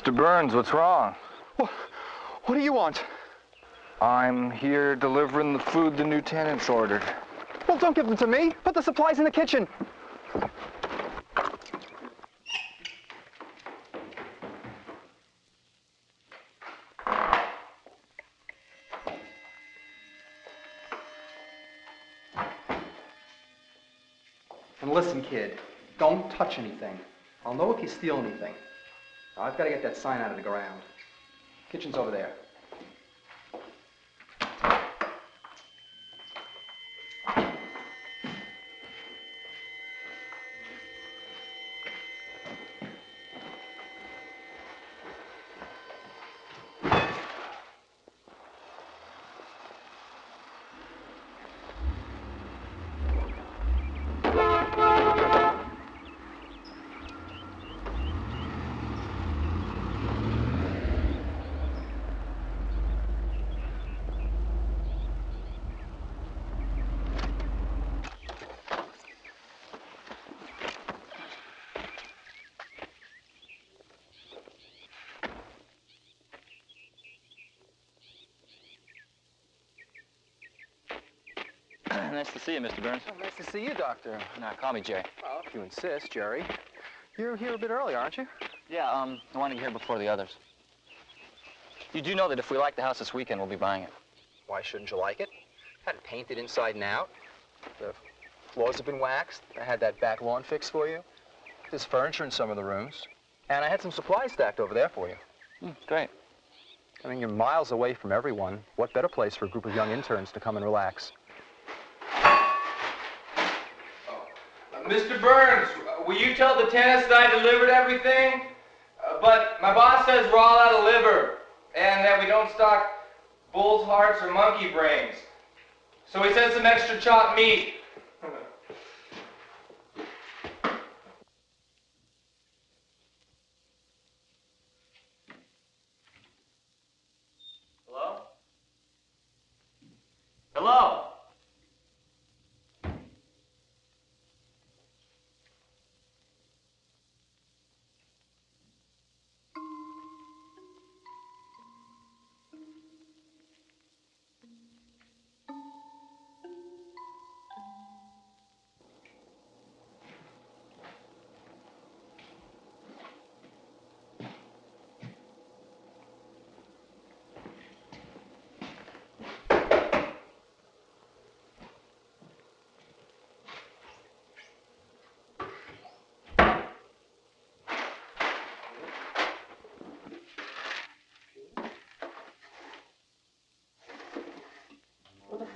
Mr. Burns, what's wrong? What, what do you want? I'm here delivering the food the new tenants ordered. Well, don't give them to me. Put the supplies in the kitchen. And listen, kid, don't touch anything. I'll know if you steal anything. I've got to get that sign out of the ground. Kitchen's over there. Nice to see you, Mr. Burns. Oh, nice to see you, Doctor. Now, call me Jay. Well, if you insist, Jerry. You're here a bit early, aren't you? Yeah, um, I wanted to get here before the others. You do know that if we like the house this weekend, we'll be buying it. Why shouldn't you like it? Had it painted inside and out. The floors have been waxed. I had that back lawn fixed for you. There's furniture in some of the rooms. And I had some supplies stacked over there for you. Mm, great. I mean, you're miles away from everyone. What better place for a group of young interns to come and relax? Mr. Burns, will you tell the tenants that I delivered everything? Uh, but my boss says we're all out of liver, and that we don't stock bull's hearts or monkey brains. So he sent some extra chopped meat.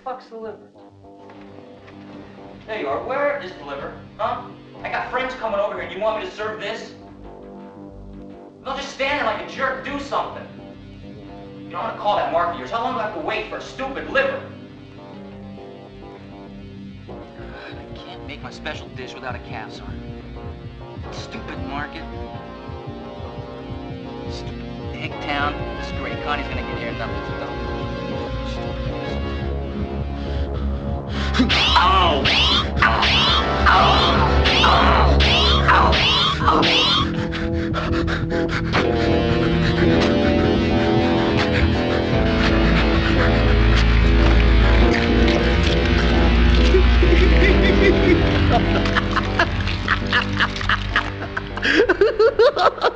Fuck's the liver? There you are. Where is the liver? Huh? I got friends coming over here you want me to serve this? Don't just stand there like a jerk. Do something. You don't want to call that mark of yours. How long do I have to wait for a stupid liver? I can't make my special dish without a heart. Stupid market. Stupid egg town. This is great. Connie's gonna get here and nothing's done. Ha ha ha!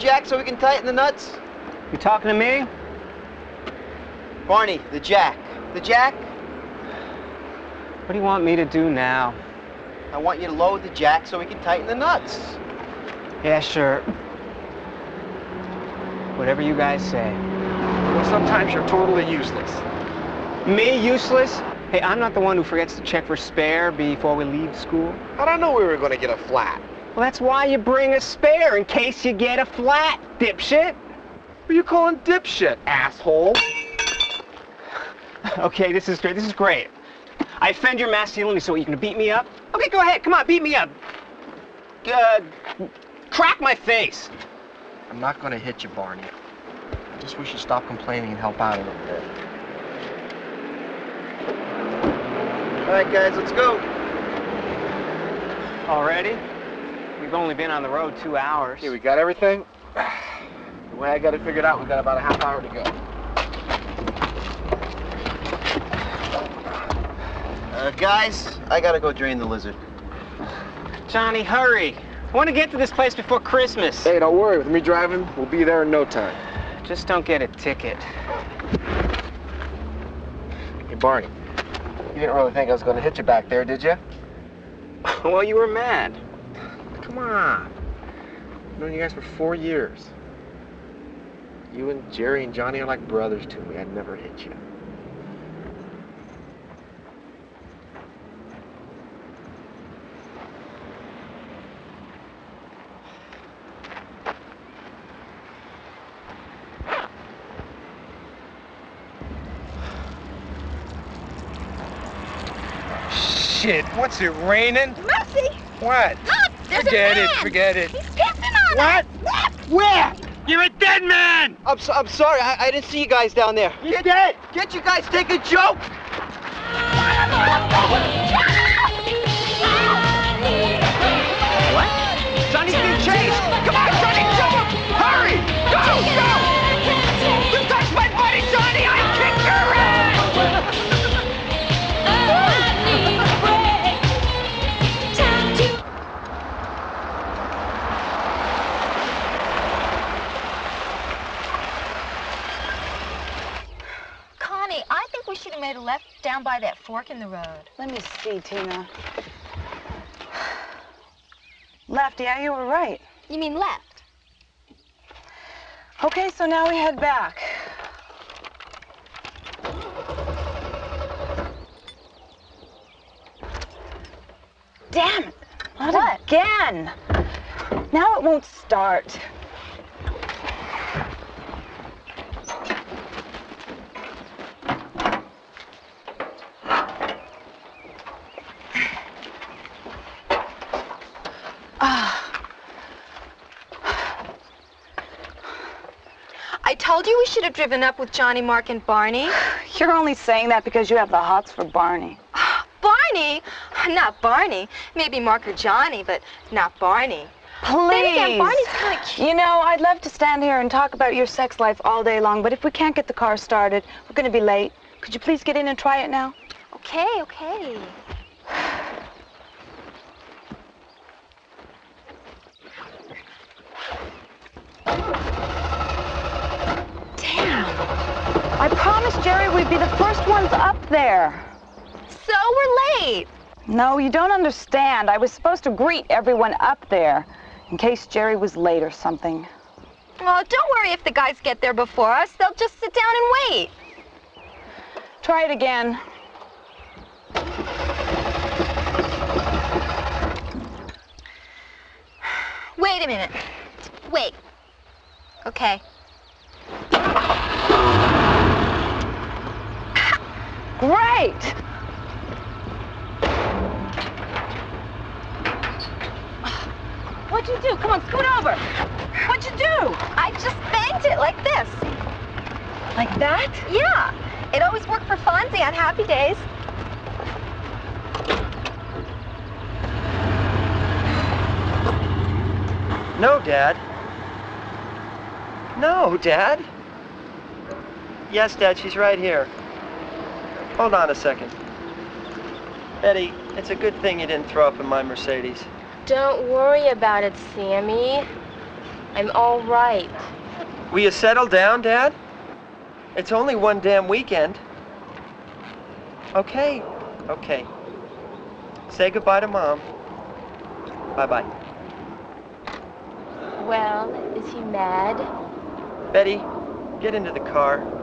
Jack so we can tighten the nuts? You talking to me? Barney, the jack. The jack, What do you want me to do now? I want you to load the jack so we can tighten the nuts. Yeah, sure. Whatever you guys say. Well, sometimes you're totally useless. Me, useless? Hey, I'm not the one who forgets to check for spare before we leave school. How'd I know we were gonna get a flat? Well, that's why you bring a spare, in case you get a flat, dipshit. What are you calling dipshit, asshole? Okay, this is great. This is great. I offend your masculinity, so you can beat me up? Okay, go ahead. Come on, beat me up. Uh, crack my face. I'm not gonna hit you, Barney. I just wish you'd stop complaining and help out a little bit. All right, guys, let's go. Already? We've only been on the road two hours. Here, we got everything. The way I got it figured out, we got about a half hour to go. Uh, guys, I gotta go drain the lizard. Johnny, hurry. I want to get to this place before Christmas. Hey, don't worry. With me driving, we'll be there in no time. Just don't get a ticket. Hey, Barney, you didn't really think I was gonna hit you back there, did you? well, you were mad. Come on. I've known you guys for four years. You and Jerry and Johnny are like brothers to me. I'd never hit you. Shit, what's it raining? Mercy! What? There's Forget a it, forget it. He's pissing on What? us. Look! Where? You're a dead man! I'm, so, I'm sorry, I, I didn't see you guys down there. You're dead! Can't you guys take a joke? Down by that fork in the road. Let me see, Tina. Left, yeah, you were right. You mean left? Okay, so now we head back. Damn it! Not What? again! Now it won't start. I told you we should have driven up with Johnny, Mark, and Barney. You're only saying that because you have the hots for Barney. Barney? Not Barney. Maybe Mark or Johnny, but not Barney. Then again, Please. Barney's kind of cute. You know, I'd love to stand here and talk about your sex life all day long, but if we can't get the car started, we're going to be late. Could you please get in and try it now? Okay, okay. I promised Jerry we'd be the first ones up there. So we're late. No, you don't understand. I was supposed to greet everyone up there in case Jerry was late or something. Oh, don't worry if the guys get there before us. They'll just sit down and wait. Try it again. Wait a minute. Wait. Okay. Great! What'd you do? Come on, scoot over. What'd you do? I just banked it like this. Like that? Yeah. It always worked for Fonzie on happy days. No, Dad. No, Dad. Yes, Dad, she's right here. Hold on a second. Eddie, it's a good thing you didn't throw up in my Mercedes. Don't worry about it, Sammy. I'm all right. Will you settle down, Dad? It's only one damn weekend. Okay, okay. Say goodbye to Mom. Bye-bye. Well, is he mad? Betty, get into the car.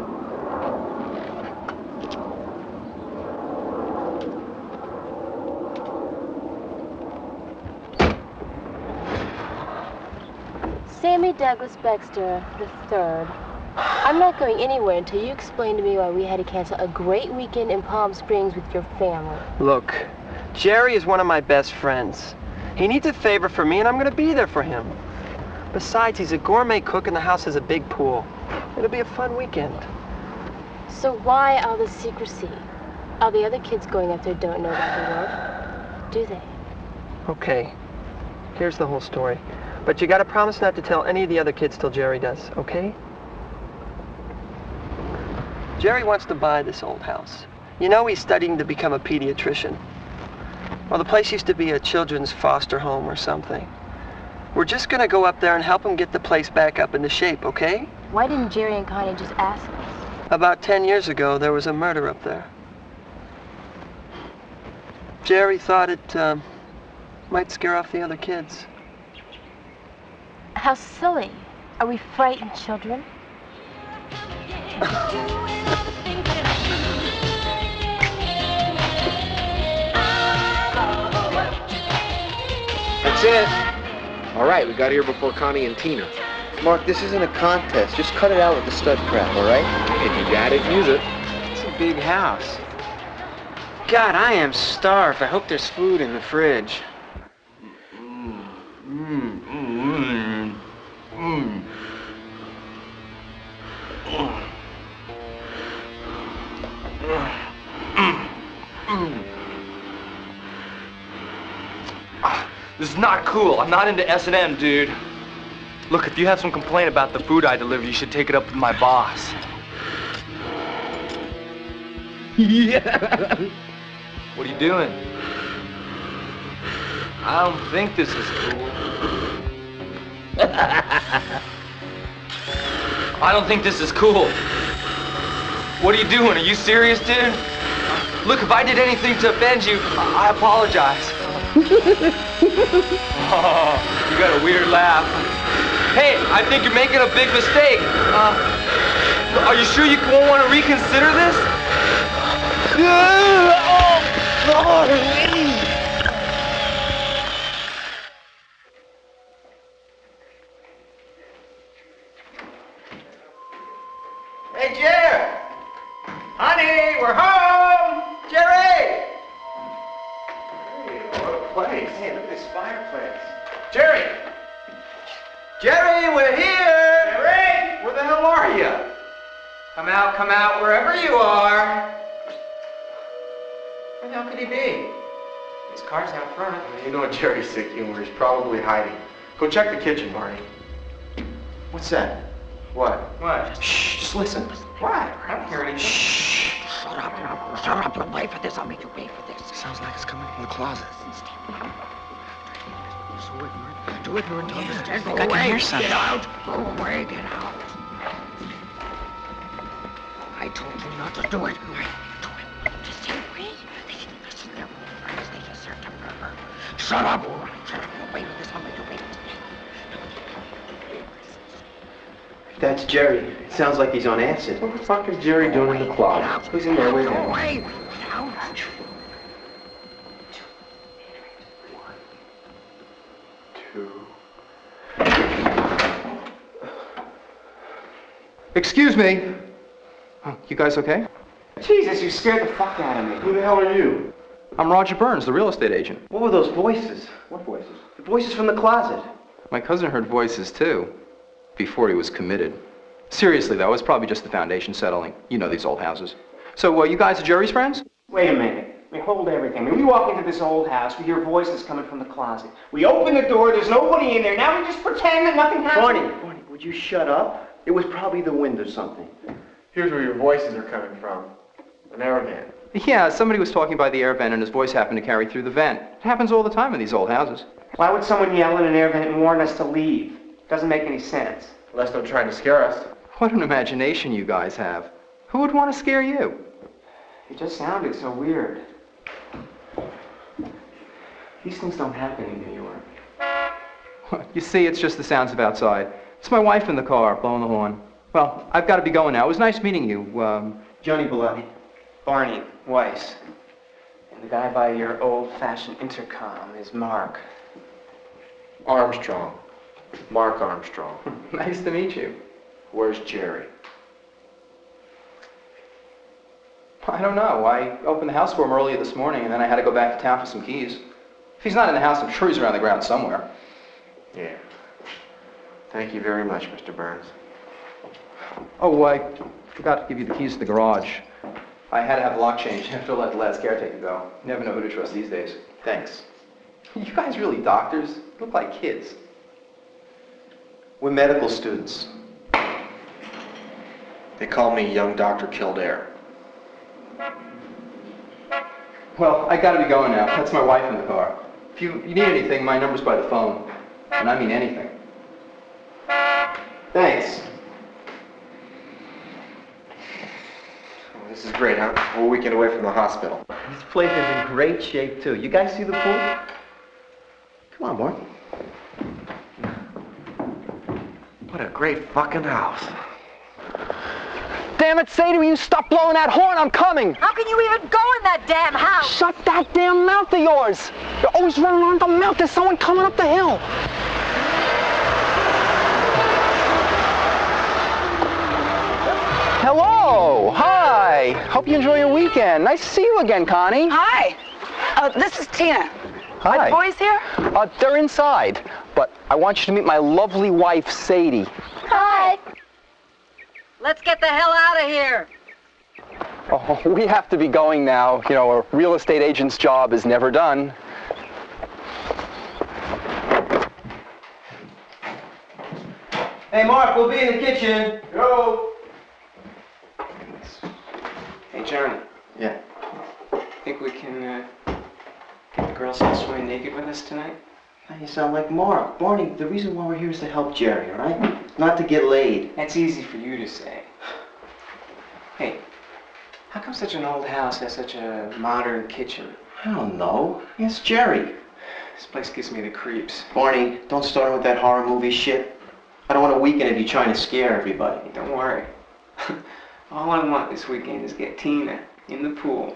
Sammy Douglas Baxter III. I'm not going anywhere until you explain to me why we had to cancel a great weekend in Palm Springs with your family. Look, Jerry is one of my best friends. He needs a favor from me, and I'm going to be there for him. Besides, he's a gourmet cook, and the house has a big pool. It'll be a fun weekend. So why all the secrecy? All the other kids going up there don't know about the world, do they? Okay, here's the whole story. But you gotta promise not to tell any of the other kids till Jerry does, okay? Jerry wants to buy this old house. You know he's studying to become a pediatrician. Well, the place used to be a children's foster home or something. We're just gonna go up there and help him get the place back up into shape, okay? Why didn't Jerry and Connie just ask us? About 10 years ago, there was a murder up there. Jerry thought it um, might scare off the other kids. How silly. Are we frightened children? That's it. All right, we got here before Connie and Tina. Mark, this isn't a contest. Just cut it out with the stud crap, all right? If you got it, use it. It's a big house. God, I am starved. I hope there's food in the fridge. Mm. This is not cool. I'm not into S&M, dude. Look, if you have some complaint about the food I deliver, you should take it up with my boss. Yeah. What are you doing? I don't think this is cool. I don't think this is cool. What are you doing? Are you serious, dude? Look, if I did anything to offend you, I I apologize. oh, you got a weird laugh. Hey, I think you're making a big mistake. Uh, are you sure you won't want to reconsider this? oh, Hey, probably hiding. Go check the kitchen, Barney. What's that? What? What? Shh, just listen. What? I don't hear anything. Shh. Shut up, shut up. You'll pay for this. I'll make you pay for this. Sounds like it's coming from the closet. Do it, you're in Yeah, Go I think I can away. hear something. Get out. Go away. Get out. I told you not to do it. Do it. Just stay away. They, listen, they're all friends. They just served a murder. Shut up. Shut up. You'll pay for this. I'll make you pay for this. That's Jerry. It sounds like he's on acid. What the fuck is Jerry doing in the closet? Who's in there? Wait a Go minute. away. Get out. Two. Excuse me. Oh, you guys okay? Jesus, you scared the fuck out of me. Who the hell are you? I'm Roger Burns, the real estate agent. What were those voices? What voices? The voices from the closet. My cousin heard voices too, before he was committed. Seriously, though, it's probably just the foundation settling. You know these old houses. So, uh, you guys are Jerry's friends? Wait a minute. We hold everything. I mean, we walk into this old house, we hear voices coming from the closet. We open the door, there's nobody in there. Now we just pretend that nothing happened. Barney, Barney, would you shut up? It was probably the wind or something. Here's where your voices are coming from. An air vent. Yeah, somebody was talking by the air vent and his voice happened to carry through the vent. It happens all the time in these old houses. Why would someone yell in an air vent and warn us to leave? Doesn't make any sense. Unless they're trying to scare us. What an imagination you guys have. Who would want to scare you? It just sounded so weird. These things don't happen in New York. You see, it's just the sounds of outside. It's my wife in the car, blowing the horn. Well, I've got to be going now. It was nice meeting you. Um, Johnny Bellotti, Barney Weiss, and the guy by your old-fashioned intercom is Mark. Armstrong. Mark Armstrong. nice to meet you. Where's Jerry? I don't know. I opened the house for him earlier this morning, and then I had to go back to town for some keys. If he's not in the house, I'm sure he's around the ground somewhere. Yeah. Thank you very much, Mr. Burns. Oh, I forgot to give you the keys to the garage. I had to have the lock changed after I let the last caretaker go. You never know who to trust these days. Thanks. You guys really doctors? You look like kids. We're medical students. They call me young Dr. Kildare. Well, I gotta be going now. That's my wife in the car. If you, you need anything, my number's by the phone. And I mean anything. Thanks. Oh, This is great, huh? We're a weekend away from the hospital. This place is in great shape, too. You guys see the pool? Come on, boy. What a great fucking house. Damn it, Sadie, will you stop blowing that horn? I'm coming. How can you even go in that damn house? Shut that damn mouth of yours. You're always running around the mouth. There's someone coming up the hill. Hello. Hi. Hope you enjoy your weekend. Nice to see you again, Connie. Hi. Uh, this is Tina. Hi. Are the boys here? Uh, they're inside, but I want you to meet my lovely wife, Sadie. Hi. Let's get the hell out of here. Oh, we have to be going now. You know, a real estate agent's job is never done. Hey, Mark, we'll be in the kitchen. Go. Hey, Johnny. Yeah. I think we can uh, get the girls to swim naked with us tonight? Now you sound like Mark. Barney, the reason why we're here is to help Jerry, all right? Not to get laid. That's easy for you to say. Hey, how come such an old house has such a modern kitchen? I don't know. It's Jerry. This place gives me the creeps. Barney, don't start with that horror movie shit. I don't want a weekend of you trying to scare everybody. Don't worry. All I want this weekend is get Tina in the pool,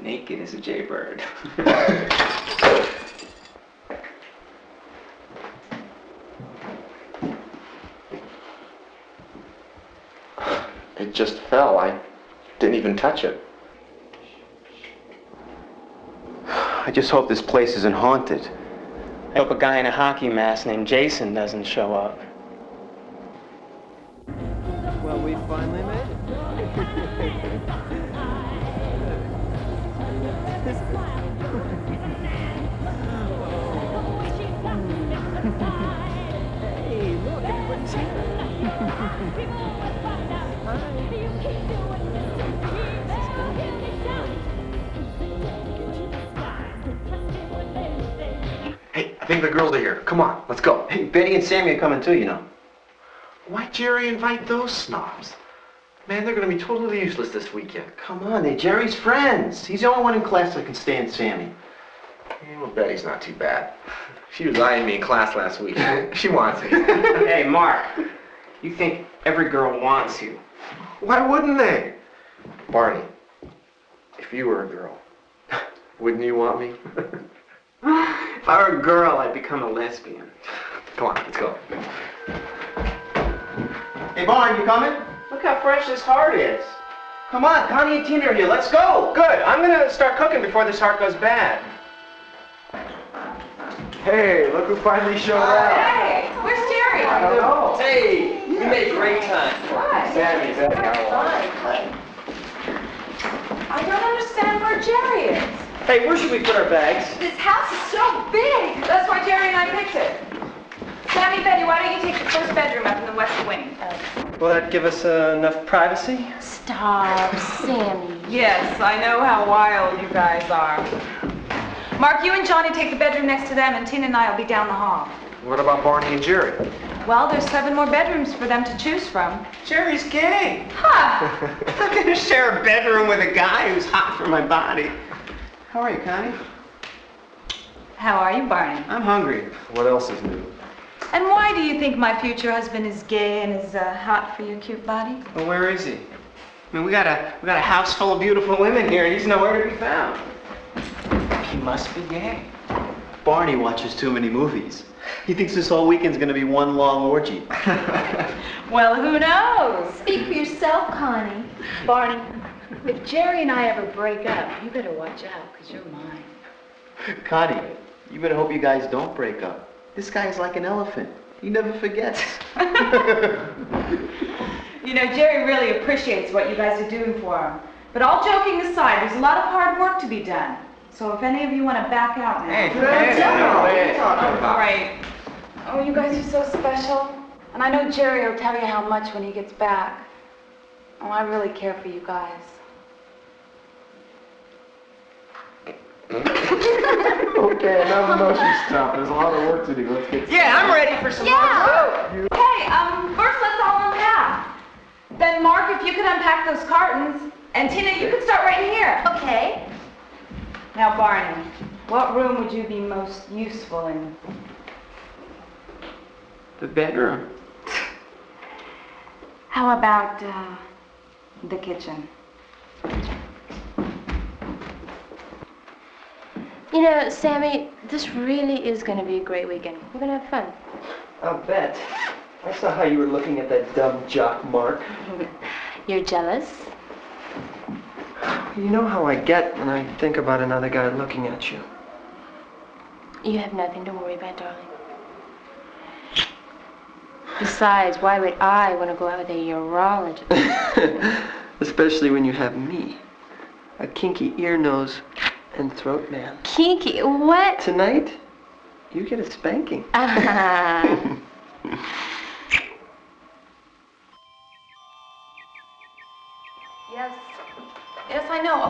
naked as a jaybird. just fell. I didn't even touch it. I just hope this place isn't haunted. I hope a guy in a hockey mask named Jason doesn't show up. Well, we finally made Hey, I think the girls are here. Come on, let's go. Hey, Betty and Sammy are coming too, you know. Why Jerry invite those snobs? Man, they're gonna be totally useless this weekend. Come on, they're Jerry's friends. He's the only one in class that can stand Sammy. Yeah, well, Betty's not too bad. She was eyeing me in class last week. she wants me. hey, Mark, you think every girl wants you? Why wouldn't they? Barney, if you were a girl, wouldn't you want me? If I were a girl, I'd become a lesbian. Come on, let's go. Hey, Barney, you coming? Look how fresh this heart is. Come on, Connie and Tina are here. Let's go. Good. I'm gonna start cooking before this heart goes bad. Hey, look who finally showed oh, up. Hey, where's Jerry? I don't know. Hey, we made great time. Why? Sammy, Sammy, I don't understand where Jerry is. Hey, where should we put our bags? This house is so big. That's why Jerry and I picked it. Sammy, Betty, why don't you take the first bedroom up in the west wing? Will that give us uh, enough privacy? Stop, Sammy. Yes, I know how wild you guys are. Mark, you and Johnny take the bedroom next to them, and Tina and I will be down the hall. What about Barney and Jerry? Well, there's seven more bedrooms for them to choose from. Jerry's gay. Ha! I'm gonna share a bedroom with a guy who's hot for my body. How are you, Connie? How are you, Barney? I'm hungry. What else is new? And why do you think my future husband is gay and is uh, hot for your cute body? Well, where is he? I mean, we got a we got a house full of beautiful women here, and he's nowhere to be found. He must be gay. Barney watches too many movies. He thinks this whole weekend's gonna be one long orgy. Well, who knows? Speak for yourself, Connie. Barney, if Jerry and I ever break up, you better watch out, because you're mine. Connie, you better hope you guys don't break up. This guy's like an elephant. He never forgets. You know, Jerry really appreciates what you guys are doing for him. But all joking aside, there's a lot of hard work to be done. So if any of you want to back out now. Hey, No, hey, no. hey, hey. All right. Oh, you guys are so special. And I know Jerry will tell you how much when he gets back. Oh, I really care for you guys. okay, enough emotion stuff. There's a lot of work to do. Let's get started. Yeah, I'm ready for some Yeah. Hey, um, first let's all unpack. Then Mark, if you could unpack those cartons, and Tina, you could start right in here. Okay. Now, Barney, what room would you be most useful in? The bedroom. How about uh, the kitchen? You know, Sammy, this really is going to be a great weekend. We're going to have fun. I'll bet. I saw how you were looking at that dumb jock Mark. You're jealous? You know how I get when I think about another guy looking at you. You have nothing to worry about, darling. Besides, why would I want to go out with a urologist? Especially when you have me. A kinky ear, nose, and throat man. Kinky, what? Tonight, you get a spanking. Ah. Yes.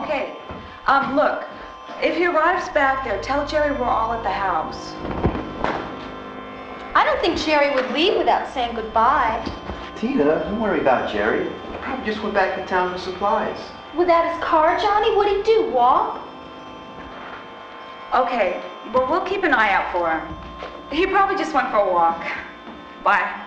Okay. Um, look, if he arrives back there, tell Jerry we're all at the house. I don't think Jerry would leave without saying goodbye. Tina, don't worry about Jerry. He probably just went back to town for supplies. Without his car, Johnny, what'd he do? Walk? Okay. Well, we'll keep an eye out for him. He probably just went for a walk. Bye.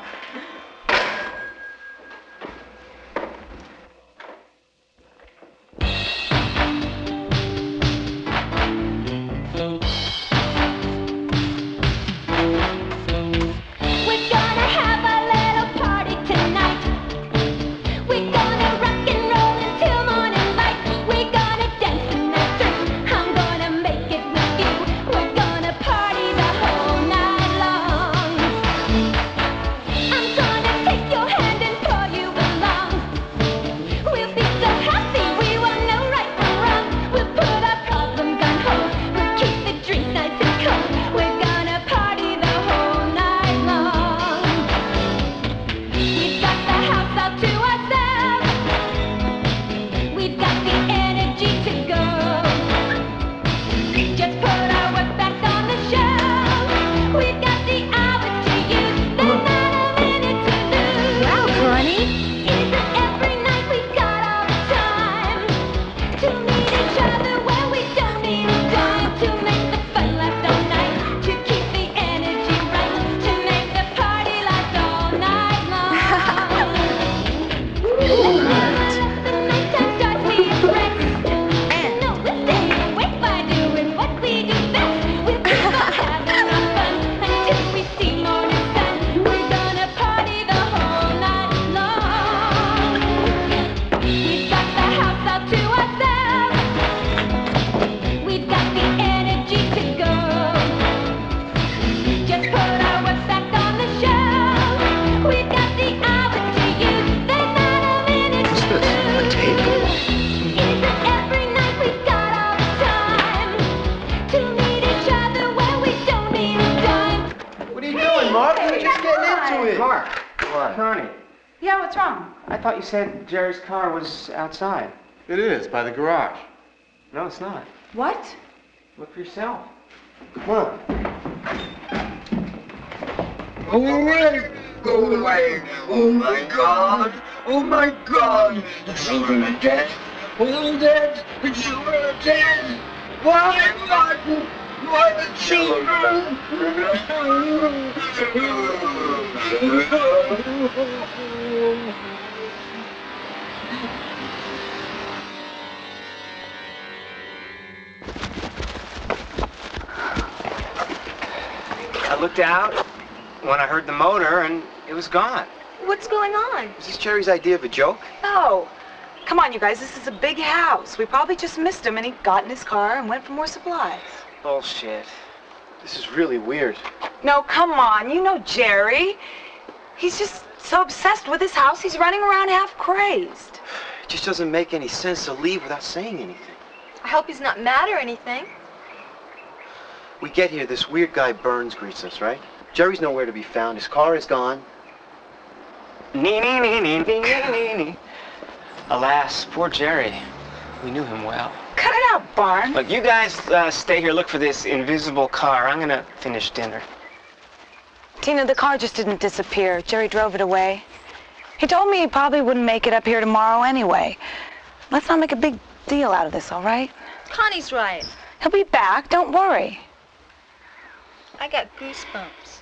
Said Jerry's car was outside. It is, by the garage. No, it's not. What? Look for yourself. Come on. Go away! Go away! Oh my god! Oh my god! The children are dead! We're all dead! The children are dead! Why, Martin? Why the children? I looked out when I heard the motor and it was gone. What's going on? Was this Jerry's idea of a joke? No. Come on, you guys. This is a big house. We probably just missed him, and he got in his car and went for more supplies. Bullshit. This is really weird. No, come on. You know Jerry. He's just so obsessed with his house, he's running around half crazed. It just doesn't make any sense to leave without saying anything. I hope he's not mad or anything. We get here, this weird guy Burns greets us, right? Jerry's nowhere to be found. His car is gone. Nee, nee, nee, nee, nee, nee, nee, nee. Alas, poor Jerry. We knew him well. Cut it out, Barn. Look, you guys uh, stay here, look for this invisible car. I'm gonna finish dinner. Tina, the car just didn't disappear. Jerry drove it away. He told me he probably wouldn't make it up here tomorrow anyway. Let's not make a big deal out of this, all right? Connie's right. He'll be back. Don't worry. I got goosebumps.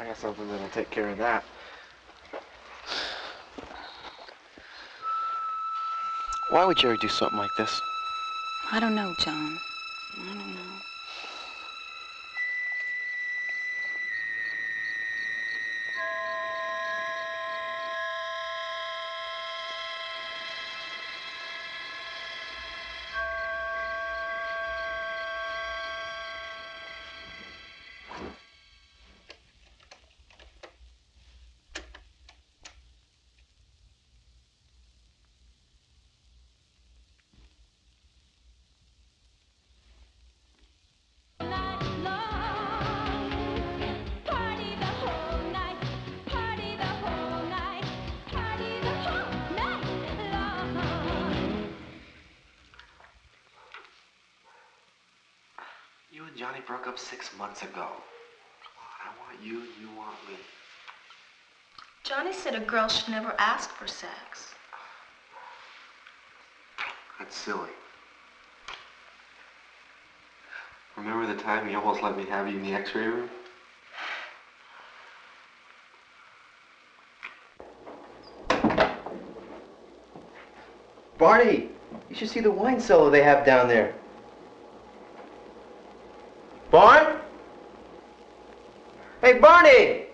I got something that'll take care of that. Why would Jerry do something like this? I don't know, John. I don't know. Broke up six months ago. Come on, I want you, you want me. Johnny said a girl should never ask for sex. That's silly. Remember the time you almost let me have you in the x-ray room? Barney, you should see the wine cellar they have down there. Barn? Hey, Barney!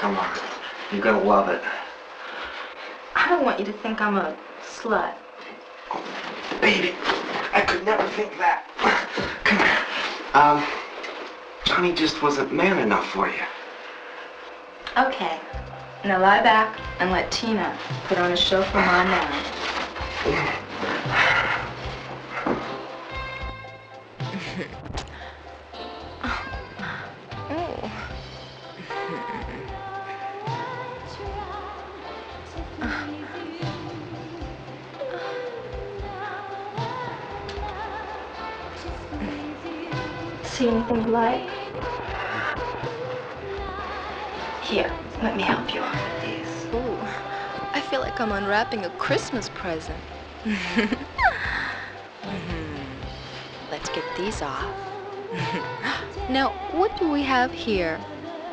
Come on. You're gonna love it. I don't want you to think I'm a slut. Baby, I could never think that. Come here. Um, Johnny just wasn't man enough for you. Okay. Now lie back and let Tina put on a show for Mom now. Like I'm unwrapping a Christmas present. Mhm. Let's get these off. now, what do we have here?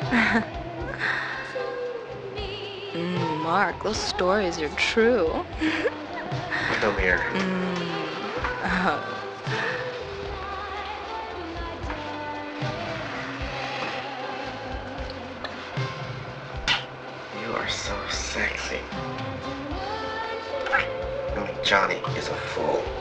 mm, Mark, those stories are true. Come here. Uh, Johnny is a fool.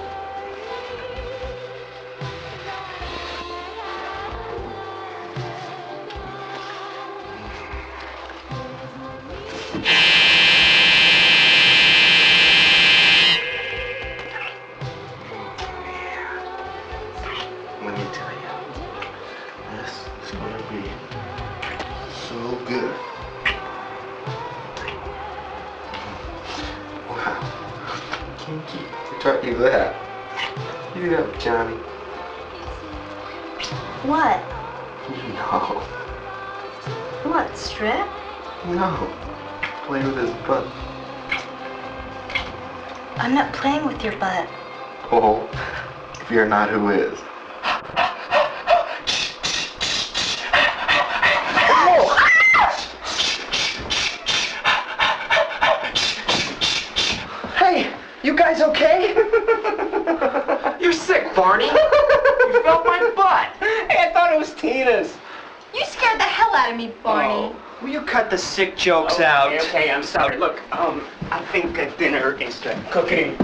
Jokes Okay, out? okay, I'm sorry. Look, um, I think uh, dinner is uh, cooking.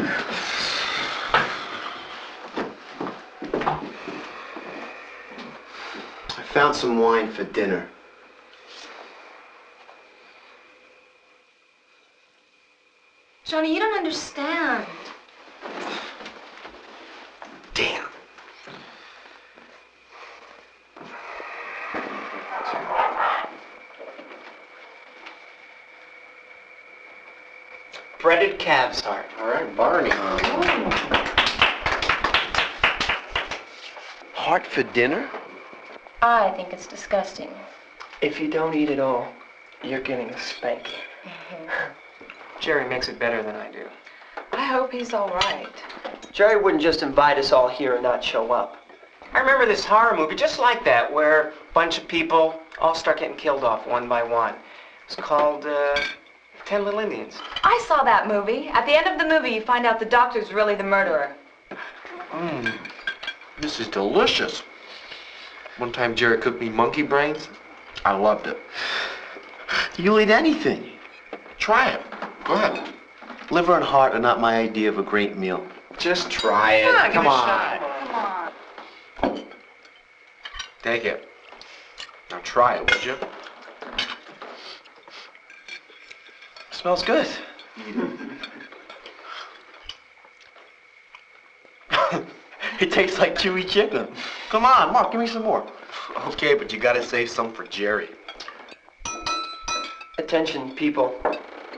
I found some wine for dinner. Johnny, you don't understand. Damn. Breaded calf's heart. All right, Barney. Heart for dinner? I think it's disgusting. If you don't eat it all, you're getting a spanking. Jerry makes it better than I do. I hope he's all right. Jerry wouldn't just invite us all here and not show up. I remember this horror movie just like that, where a bunch of people all start getting killed off one by one. It's called uh, Ten Little Indians. I saw that movie. At the end of the movie, you find out the doctor's really the murderer. Mmm. This is delicious. One time Jerry cooked me monkey brains. I loved it. You'll eat anything. Try it. Go ahead. Liver and heart are not my idea of a great meal. Just try it. Ah, give Come on. Come on. Take it. Now try it, would you? Smells good. it tastes like chewy chicken. Come on, Mark, give me some more. Okay, but you gotta save some for Jerry. Attention, people.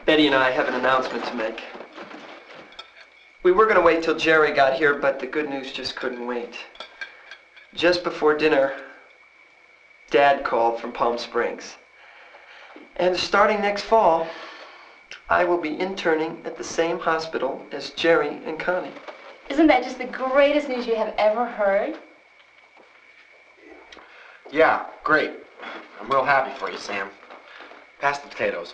Betty and I have an announcement to make. We were going to wait till Jerry got here, but the good news just couldn't wait. Just before dinner, Dad called from Palm Springs. And starting next fall, I will be interning at the same hospital as Jerry and Connie. Isn't that just the greatest news you have ever heard? Yeah, great. I'm real happy for you, Sam. Pass the potatoes.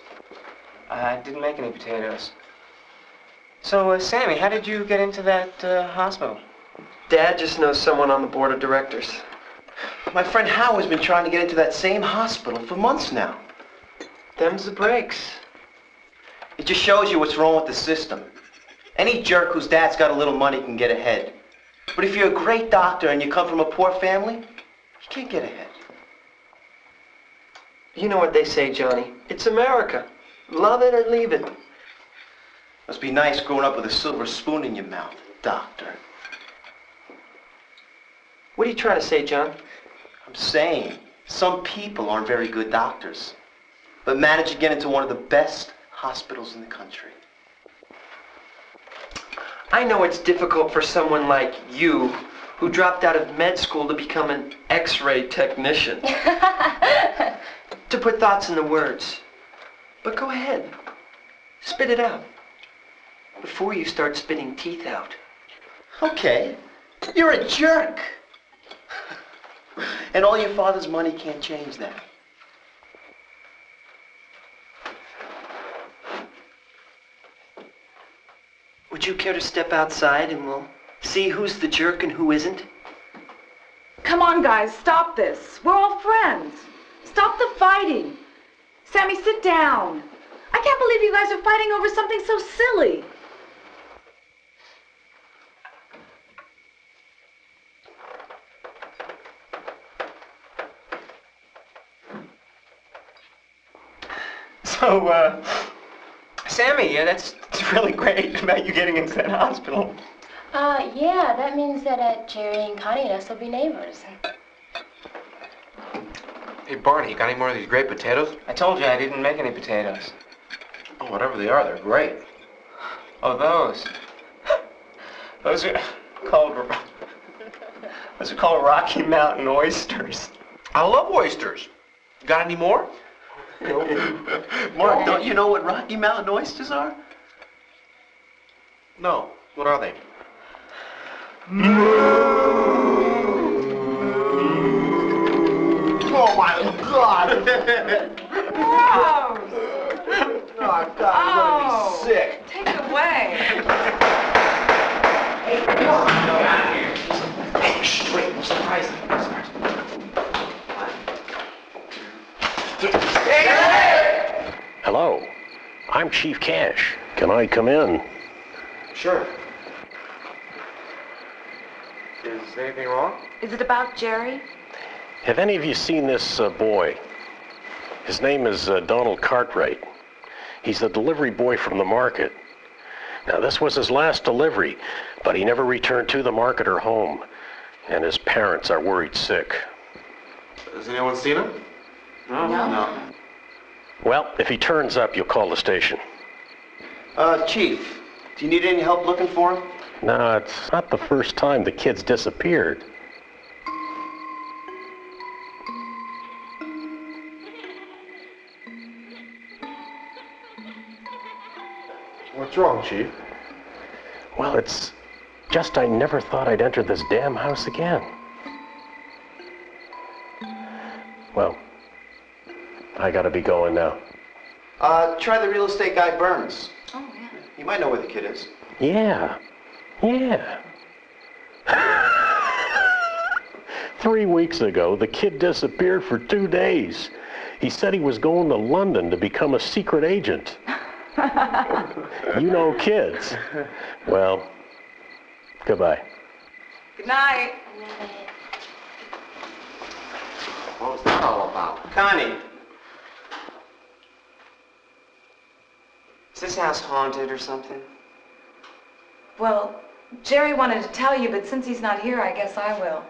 I didn't make any potatoes. So, uh, Sammy, how did you get into that uh, hospital? Dad just knows someone on the board of directors. My friend Howard's been trying to get into that same hospital for months now. Them's the breaks. It just shows you what's wrong with the system. Any jerk whose dad's got a little money can get ahead. But if you're a great doctor and you come from a poor family, you can't get ahead. You know what they say, Johnny. It's America. Love it or leave it. Must be nice growing up with a silver spoon in your mouth, doctor. What are you trying to say, John? I'm saying some people aren't very good doctors, but manage to get into one of the best hospitals in the country. I know it's difficult for someone like you, who dropped out of med school to become an x-ray technician, to put thoughts into words. But go ahead. Spit it out. Before you start spitting teeth out. Okay, you're a jerk. and all your father's money can't change that. Would you care to step outside and we'll see who's the jerk and who isn't? Come on, guys, stop this. We're all friends. Stop the fighting. Sammy, sit down. I can't believe you guys are fighting over something so silly. So, uh, Sammy, yeah, that's really great about you getting into that hospital. Uh, yeah, that means that uh, Jerry and Connie and us will be neighbors. Hey, Barney, you got any more of these great potatoes? I told you I didn't make any potatoes. Oh, whatever they are, they're great. Oh, those. Those are called. Those are called Rocky Mountain oysters. I love oysters. Got any more? Mark, don't you know what Rocky Mountain oysters are? No. What are they? Oh my God! Gross! Oh God, I'm gonna Oh. be sick. Take it away. Hey, straight, no surprise. Hello, I'm Chief Cash. Can I come in? Sure. Is anything wrong? Is it about Jerry? Have any of you seen this uh, boy? His name is uh, Donald Cartwright. He's the delivery boy from the market. Now, this was his last delivery, but he never returned to the market or home, and his parents are worried sick. Has anyone seen him? No. No. Well, if he turns up, you'll call the station. Uh, Chief, do you need any help looking for him? No, it's not the first time the kid's disappeared. What's wrong, Chief? Well, it's just I never thought I'd enter this damn house again. Well, I gotta be going now. Uh, try the real estate guy Burns. Yeah. You might know where the kid is. Yeah, yeah. Three weeks ago, the kid disappeared for two days. He said he was going to London to become a secret agent. You know kids. Well, goodbye. Good night. What was that all about? Connie. Is this house haunted or something? Well, Jerry wanted to tell you, but since he's not here, I guess I will.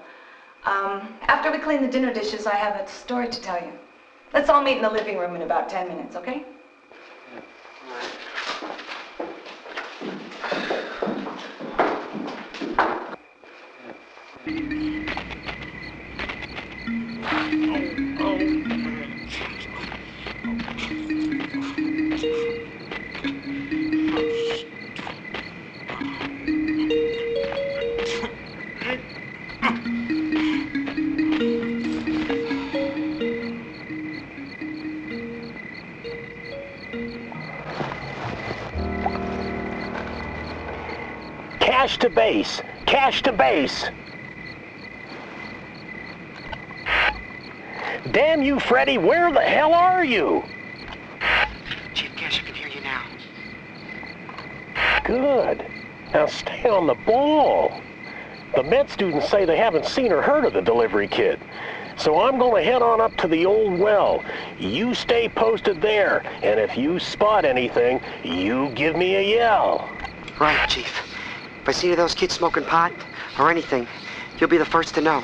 Um, after we clean the dinner dishes, I have a story to tell you. Let's all meet in the living room in about 10 minutes, okay? Cash to base. Cash to base. Damn you, Freddy, where the hell are you? Chief Cash, I can hear you now. Good. Now stay on the ball. The med students say they haven't seen or heard of the delivery kid. So I'm going to head on up to the old well. You stay posted there, and if you spot anything, you give me a yell. Right, Chief. If I see any of those kids smoking pot or anything, you'll be the first to know.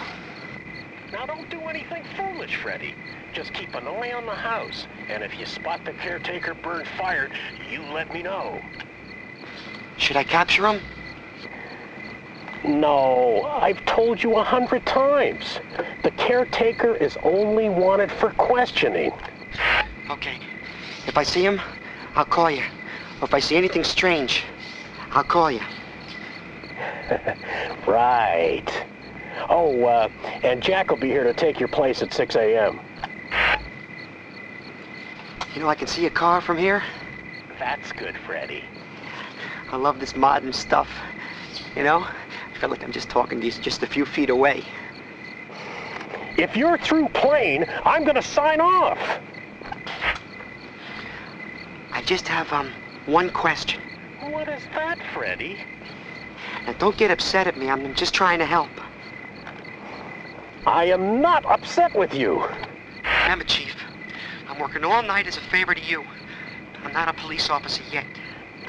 Now don't do anything foolish, Freddy. Just keep an eye on the house, and if you spot the caretaker bird fired, you let me know. Should I capture him? No, I've told you a hundred times. The caretaker is only wanted for questioning. Okay. If I see him, I'll call you. Or if I see anything strange, I'll call you. right. Oh, uh, and Jack will be here to take your place at 6 a.m. You know, I can see a car from here. That's good, Freddy. I love this modern stuff. You know, I feel like I'm just talking to you just a few feet away. If you're through playing, I'm gonna sign off. I just have, um, one question. What is that, Freddy? Now, don't get upset at me. I'm just trying to help. I am not upset with you. Remember, Chief, I'm working all night as a favor to you. I'm not a police officer yet.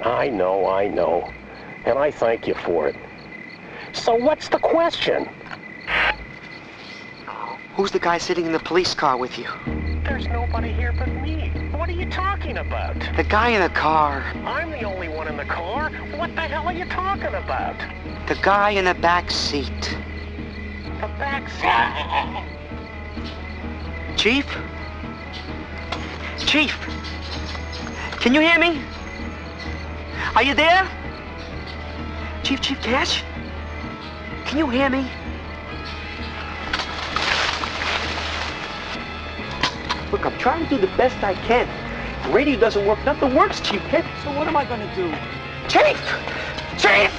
I know, I know. And I thank you for it. So what's the question? Who's the guy sitting in the police car with you? There's nobody here but me. What are you talking about? The guy in the car. I'm the only one in the car. What the hell are you talking about? The guy in the back seat. The back seat. Chief? Chief? Can you hear me? Are you there? Chief, Chief Cash? Can you hear me? Look, I'm trying to do the best I can. The radio doesn't work. Nothing works, Chief Cash. So what am I gonna do? Chief! Chief!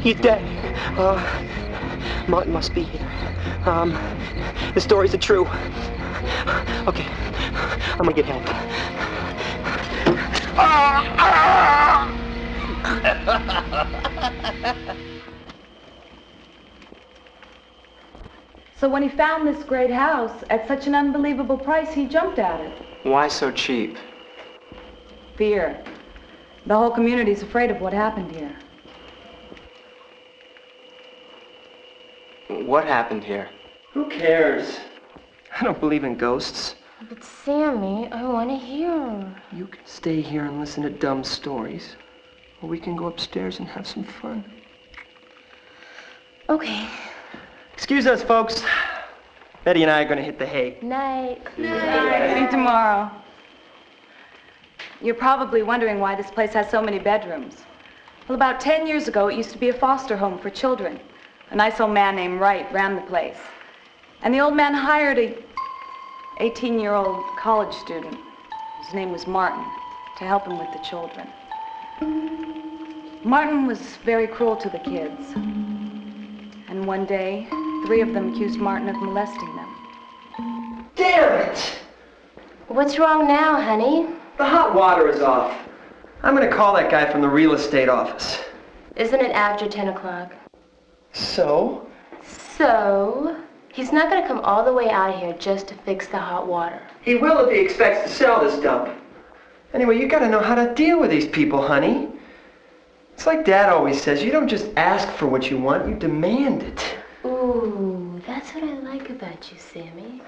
He's dead. Uh, Martin must be here. Um, the stories are true. Okay, I'm gonna get help. So when he found this great house at such an unbelievable price, he jumped at it. Why so cheap? Fear. The whole community's afraid of what happened here. What happened here? Who cares? I don't believe in ghosts. But Sammy, I want to hear. You can stay here and listen to dumb stories. Or we can go upstairs and have some fun. Okay. Excuse us, folks. Betty and I are gonna hit the hay. Night. See you tomorrow. You're probably wondering why this place has so many bedrooms. Well, about 10 years ago, it used to be a foster home for children. A nice old man named Wright ran the place. And the old man hired a 18-year-old college student, his name was Martin, to help him with the children. Martin was very cruel to the kids. And one day, three of them accused Martin of molesting them. Damn it! What's wrong now, honey? The hot water is off. I'm gonna call that guy from the real estate office. Isn't it after 10 o'clock? So? So, he's not gonna come all the way out here just to fix the hot water. He will if he expects to sell this dump. Anyway, you gotta know how to deal with these people, honey. It's like Dad always says, you don't just ask for what you want, you demand it. Ooh, that's what I like about you, Sammy.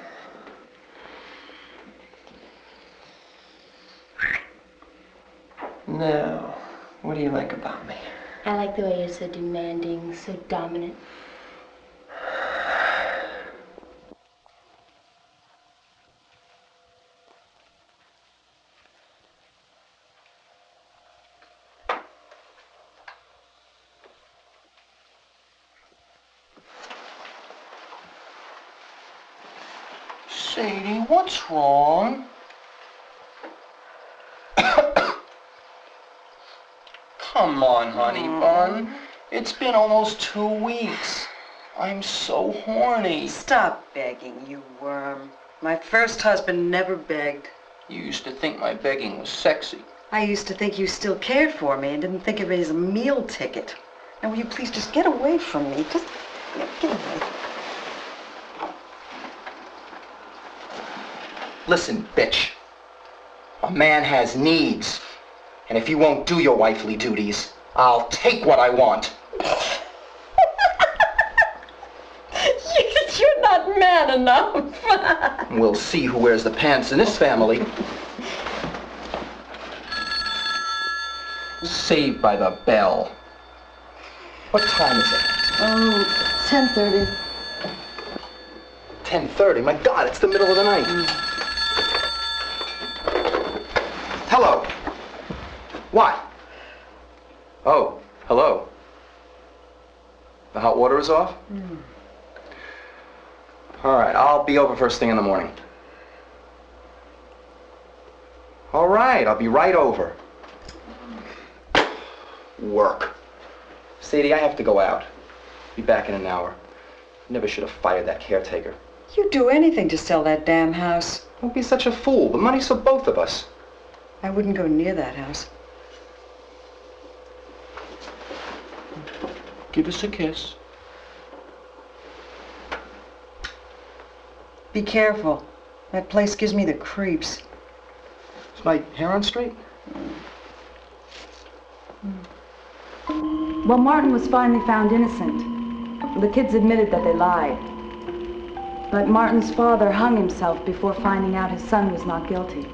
Now, what do you like about me? I like the way you're so demanding, so dominant. Sadie, what's wrong? Come on, honey mm. bun. It's been almost two weeks. I'm so horny. Stop begging, you worm. My first husband never begged. You used to think my begging was sexy. I used to think you still cared for me and didn't think of it as a meal ticket. Now, will you please just get away from me? Just get away. Listen, bitch. A man has needs. And if you won't do your wifely duties, I'll take what I want. You're not man enough. We'll see who wears the pants in this family. Saved by the bell. What time is it? oh, 10.30. 10.30. My God, it's the middle of the night. Hello. What? Oh, hello. The hot water is off? Hmm. All right, I'll be over first thing in the morning. All right, I'll be right over. Work. Sadie, I have to go out. Be back in an hour. Never should have fired that caretaker. You'd do anything to sell that damn house. Don't be such a fool. The money's for both of us. I wouldn't go near that house. Give us a kiss. Be careful. That place gives me the creeps. Is my hair on straight? Well, Martin was finally found innocent. The kids admitted that they lied. But Martin's father hung himself before finding out his son was not guilty.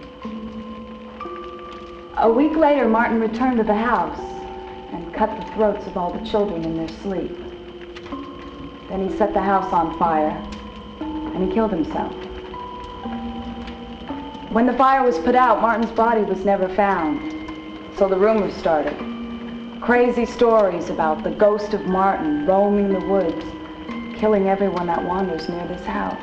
A week later, Martin returned to the house and cut the throats of all the children in their sleep. Then he set the house on fire and he killed himself. When the fire was put out, Martin's body was never found. So the rumors started. Crazy stories about the ghost of Martin roaming the woods, killing everyone that wanders near this house.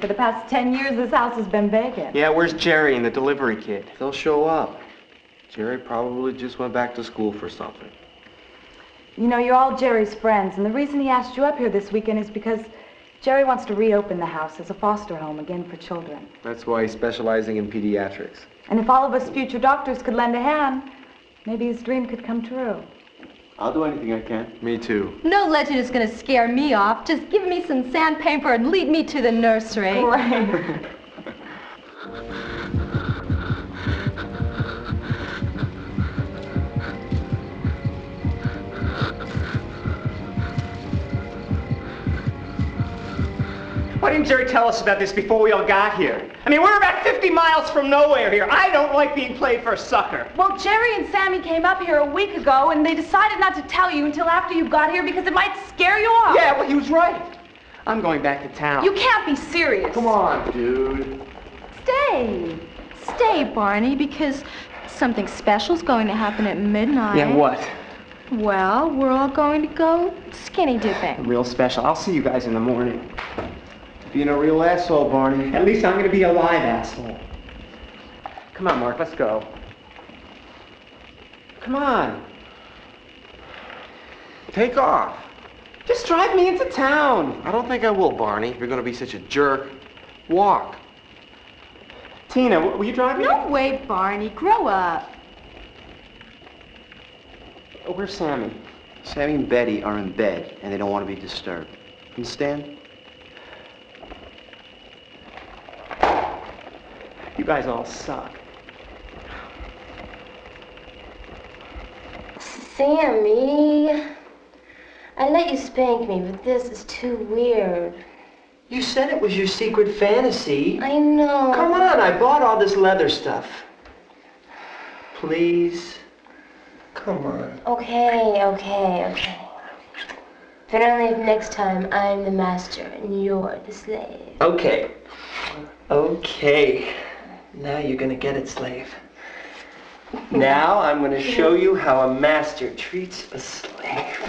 For the past 10 years, this house has been vacant. Yeah, where's Jerry and the delivery kid? They'll show up. Jerry probably just went back to school for something. You know, you're all Jerry's friends, and the reason he asked you up here this weekend is because Jerry wants to reopen the house as a foster home again for children. That's why he's specializing in pediatrics. And if all of us future doctors could lend a hand, maybe his dream could come true. I'll do anything I can. Me too. No legend is going to scare me off. Just give me some sandpaper and lead me to the nursery. Right. Why didn't Jerry tell us about this before we all got here? I mean, we're about 50 miles from nowhere here. I don't like being played for a sucker. Well, Jerry and Sammy came up here a week ago, and they decided not to tell you until after you got here because it might scare you off. Yeah, well, he was right. I'm going back to town. You can't be serious. Come on, dude. Stay. Stay, Barney, because something special's going to happen at midnight. Yeah, what? Well, we're all going to go skinny dipping. Real special. I'll see you guys in the morning. Being a real asshole, Barney. At least I'm gonna be a live asshole. Come on, Mark, let's go. Come on. Take off. Just drive me into town. I don't think I will, Barney. If you're gonna be such a jerk, walk. Tina, will you drive me? No way, Barney. Grow up. Oh, where's Sammy? Sammy and Betty are in bed, and they don't want to be disturbed. Understand? You guys all suck. Sammy. I let you spank me, but this is too weird. You said it was your secret fantasy. I know. Come on, I bought all this leather stuff. Please. Come on. Okay, okay, okay. But only if next time I'm the master and you're the slave. Okay. Okay. Now you're gonna get it, slave. Now I'm gonna show you how a master treats a slave.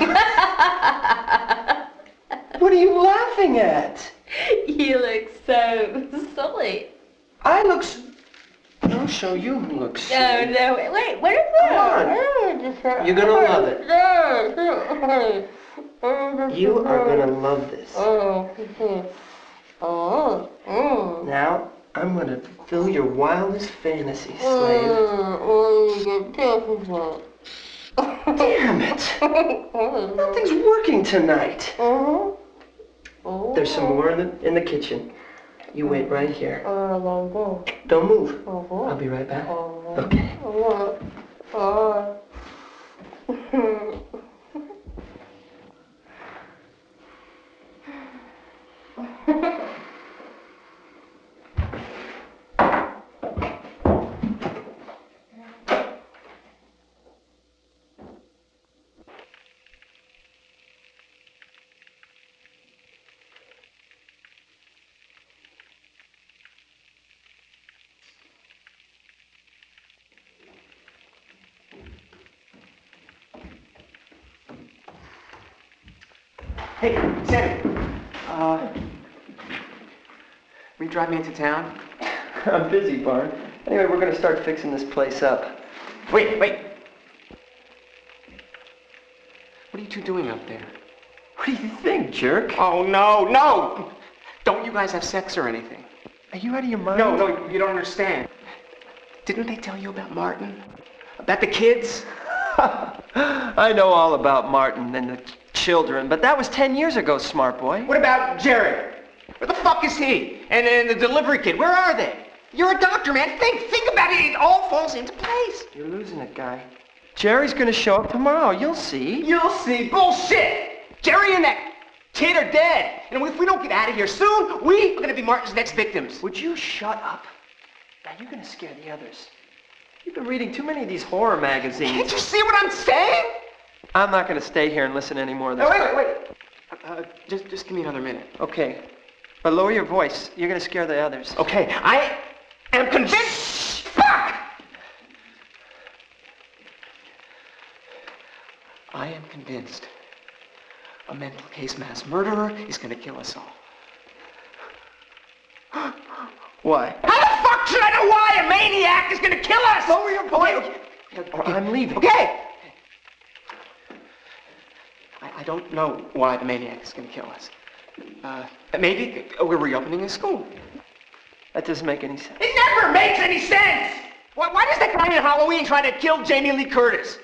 what are you laughing at? You look so silly. I look. s- I'll show you who looks. No, silly. no, wait, wait, where's that? You're gonna love it. You are gonna love this. Oh, mm-hmm. oh, oh. Now I'm gonna fulfill your wildest fantasy, slave. Oh, Damn it! Nothing's working tonight. There's some more in the in the kitchen. You wait right here. Don't move. I'll be right back. Okay. Hey, Sammy. Uh, will you drive me into town? I'm busy, Barn. Anyway, we're gonna start fixing this place up. Wait, wait. What are you two doing up there? What do you think, jerk? Oh, no, no! Don't you guys have sex or anything? Are you out of your mind? No, no, you don't understand. Didn't they tell you about Martin? About the kids? I know all about Martin and the children, but that was 10 years ago, smart boy. What about Jerry? Where the fuck is he? And, and the delivery kid, where are they? You're a doctor, man. Think, think about it. It all falls into place. You're losing it, guy. Jerry's gonna show up tomorrow. You'll see. You'll see. Bullshit! Jerry and that kid are dead. And if we don't get out of here soon, we are gonna be Martin's next victims. Would you shut up? Now you're gonna scare the others. You've been reading too many of these horror magazines. Can't you see what I'm saying? I'm not gonna stay here and listen to any more of this. No, wait, wait, wait. Uh, just, just give me another minute. Okay. But lower your voice. You're gonna scare the others. Okay, I am convinced. Fuck! I am convinced a mental case mass murderer is gonna kill us all. Why? How the fuck should I know why a maniac is gonna kill us? Lower your voice. Okay, I'm leaving. Okay. I, don't know why the maniac is gonna kill us. Uh, maybe we're reopening the school. That doesn't make any sense. It never makes any sense! Why, why does that guy in Halloween try to kill Jamie Lee Curtis?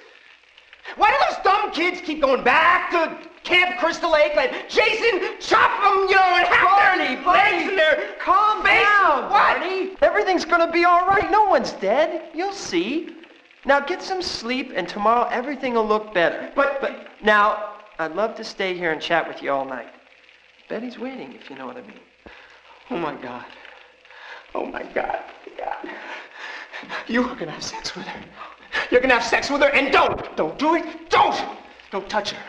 Why do those dumb kids keep going back to Camp Crystal Lake like Jason chop them, you know, and have Barney, their Barney, legs and their calm face? down, What? Barney. Everything's gonna be all right. No one's dead. You'll see. Now get some sleep, and tomorrow everything will look better. But, but, Now, I'd love to stay here and chat with you all night. Betty's waiting, if you know what I mean. oh my God. Oh my God. God. You are gonna have sex with her. You're gonna have sex with her, and don't, don't do it. Don't, don't touch her.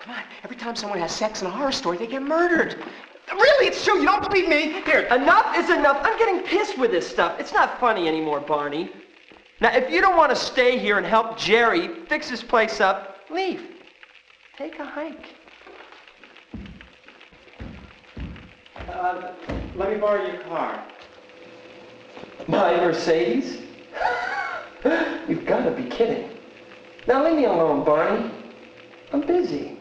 Come on. Every time someone has sex in a horror story, they get murdered. Really, it's true. You don't believe me? Here. Enough is enough. I'm getting pissed with this stuff. It's not funny anymore, Barney. Now, if you don't want to stay here and help Jerry fix his place up, leave. Take a hike. Uh, let me borrow your car. My Mercedes? You've got to be kidding. Now leave me alone, Barney. I'm busy.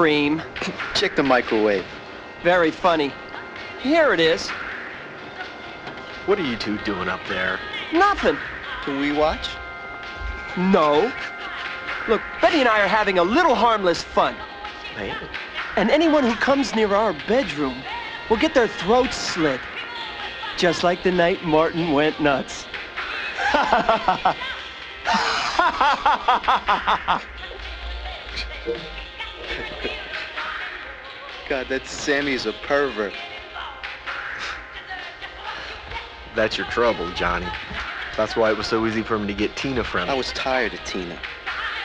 Cream? Check the microwave. Very funny. Here it is. What are you two doing up there? Nothing. Can we watch? No. Look, Betty and I are having a little harmless fun. Hey, And anyone who comes near our bedroom will get their throats slit. Just like the night Martin went nuts. God, that Sammy's a pervert. That's your trouble, Johnny. That's why it was so easy for him to get Tina from you. I was tired of Tina.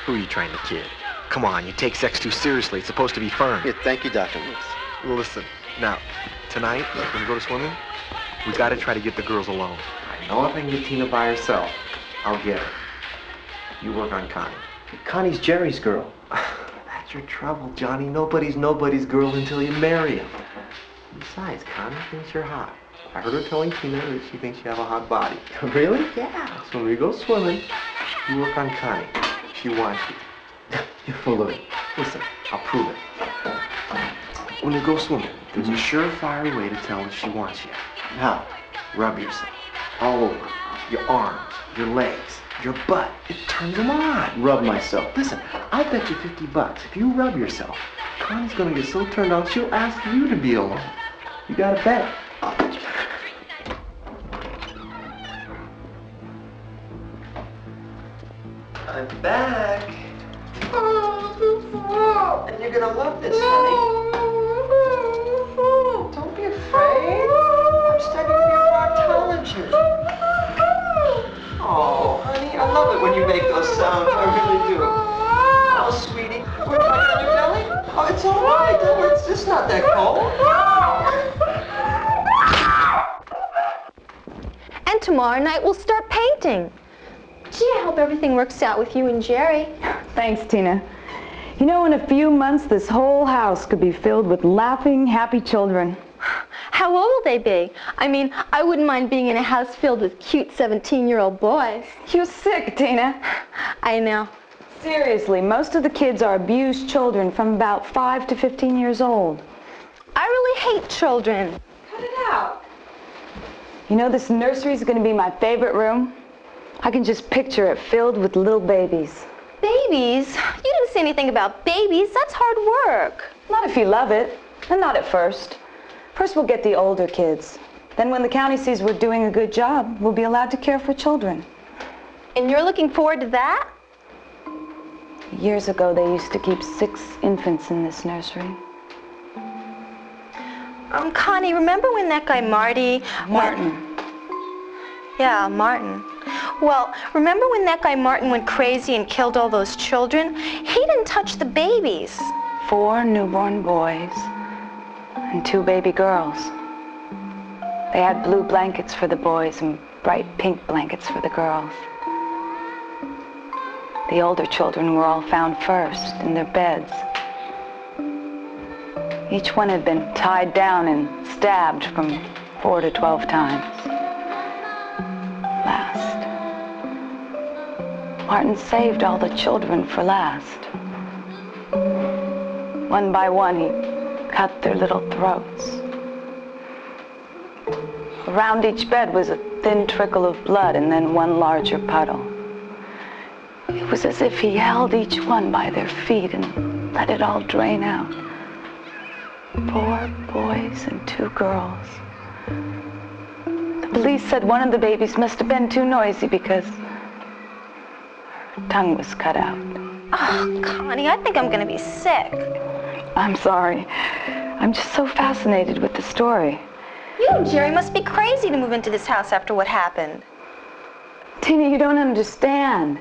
Who are you trying to kid? Come on, you take sex too seriously. It's supposed to be fun. Here, thank you, Dr. Lewis. Listen, now, tonight, when we go to swimming, we gotta try to get the girls alone. I know if I can get Tina by herself, I'll get her. You work on Connie. Connie's Jerry's girl. Your trouble, Johnny. Nobody's nobody's girl until you marry him. Besides, Connie thinks you're hot. I heard her telling Tina that she thinks you have a hot body. Really? Yeah. So when we go swimming, you work on Connie. She wants you. You're full of it. Listen, I'll prove it. When you go swimming, there's a surefire way to tell if she wants you. How? Rub yourself. All over. Your arms, your legs. Your butt. It turns them on. Rub myself. Listen, I bet you 50 bucks. If you rub yourself, Connie's gonna get so turned on, she'll ask you to be alone. You got a bet. I'm back. And you're gonna love this, honey. Don't be afraid. Tomorrow night we'll start painting. Gee, I hope everything works out with you and Jerry. Thanks, Tina. You know, in a few months, this whole house could be filled with laughing, happy children. How old will they be? I mean, I wouldn't mind being in a house filled with cute 17-year-old boys. You're sick, Tina. I know. Seriously, most of the kids are abused children from about 5 to 15 years old. I really hate children. Cut it out. You know, this nursery is going to be my favorite room. I can just picture it filled with little babies. Babies? You didn't say anything about babies. That's hard work. Not if you love it, and not at first. First, we'll get the older kids. Then, when the county sees we're doing a good job, we'll be allowed to care for children. And you're looking forward to that? Years ago, they used to keep six infants in this nursery. Um, Connie, remember when that guy Marty... Martin. Yeah, Martin. Well, remember when that guy Martin went crazy and killed all those children? He didn't touch the babies. Four newborn boys and two baby girls. They had blue blankets for the boys and bright pink blankets for the girls. The older children were all found first in their beds. Each one had been tied down and stabbed from four to twelve times. Last. Martin saved all the children for last. One by one, he cut their little throats. Around each bed was a thin trickle of blood and then one larger puddle. It was as if he held each one by their feet and let it all drain out. Four boys and two girls. The police said one of the babies must have been too noisy because her tongue was cut out. Oh, Connie, I think I'm gonna be sick. I'm sorry. I'm just so fascinated with the story. You and Jerry must be crazy to move into this house after what happened. Tina, you don't understand.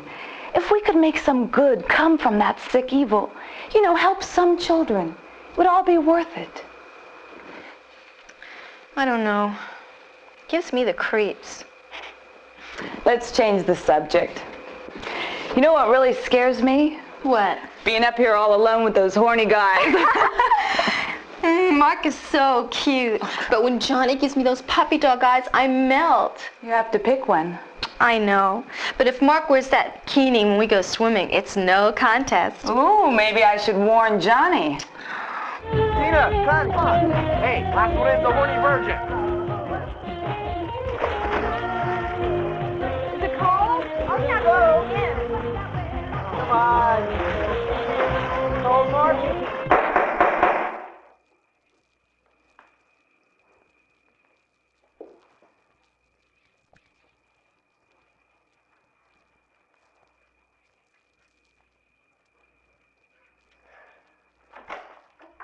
If we could make some good come from that sick evil, you know, help some children, would all be worth it. I don't know. Gives me the creeps. Let's change the subject. You know what really scares me? What? Being up here all alone with those horny guys. Mark is so cute. But when Johnny gives me those puppy dog eyes, I melt. You have to pick one. I know. But if Mark wears that bikini when we go swimming, it's no contest. Ooh, maybe I should warn Johnny. Tina, come on. Hey, last one in the horny virgin. Is it cold? Oh, yeah, go in. Come on. Cold, Margie?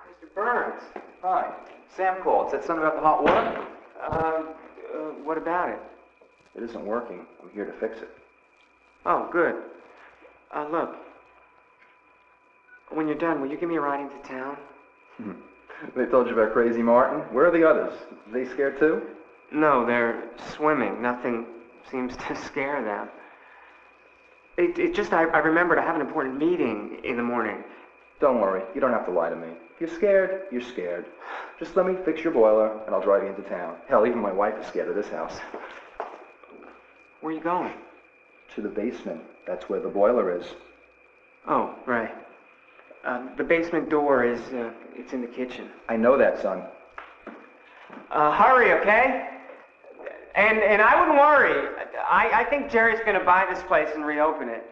Mr. Burns. Hi. Sam called. Said something about the hot water? Um, uh, what about it? It isn't working. I'm here to fix it. Oh, good. Uh, look. When you're done, will you give me a ride into town? They told you about Crazy Martin? Where are the others? Are They scared too? No, they're swimming. Nothing seems to scare them. It, it just, I, I remembered I have an important meeting in the morning. Don't worry. You don't have to lie to me. If you're scared, you're scared. Just let me fix your boiler, and I'll drive you into town. Hell, even my wife is scared of this house. Where are you going? To the basement. That's where the boiler is. Oh, right. Uh, the basement door is, uh, it's in the kitchen. I know that, son. Uh, hurry, okay? And and I wouldn't worry. I, I think Jerry's gonna buy this place and reopen it.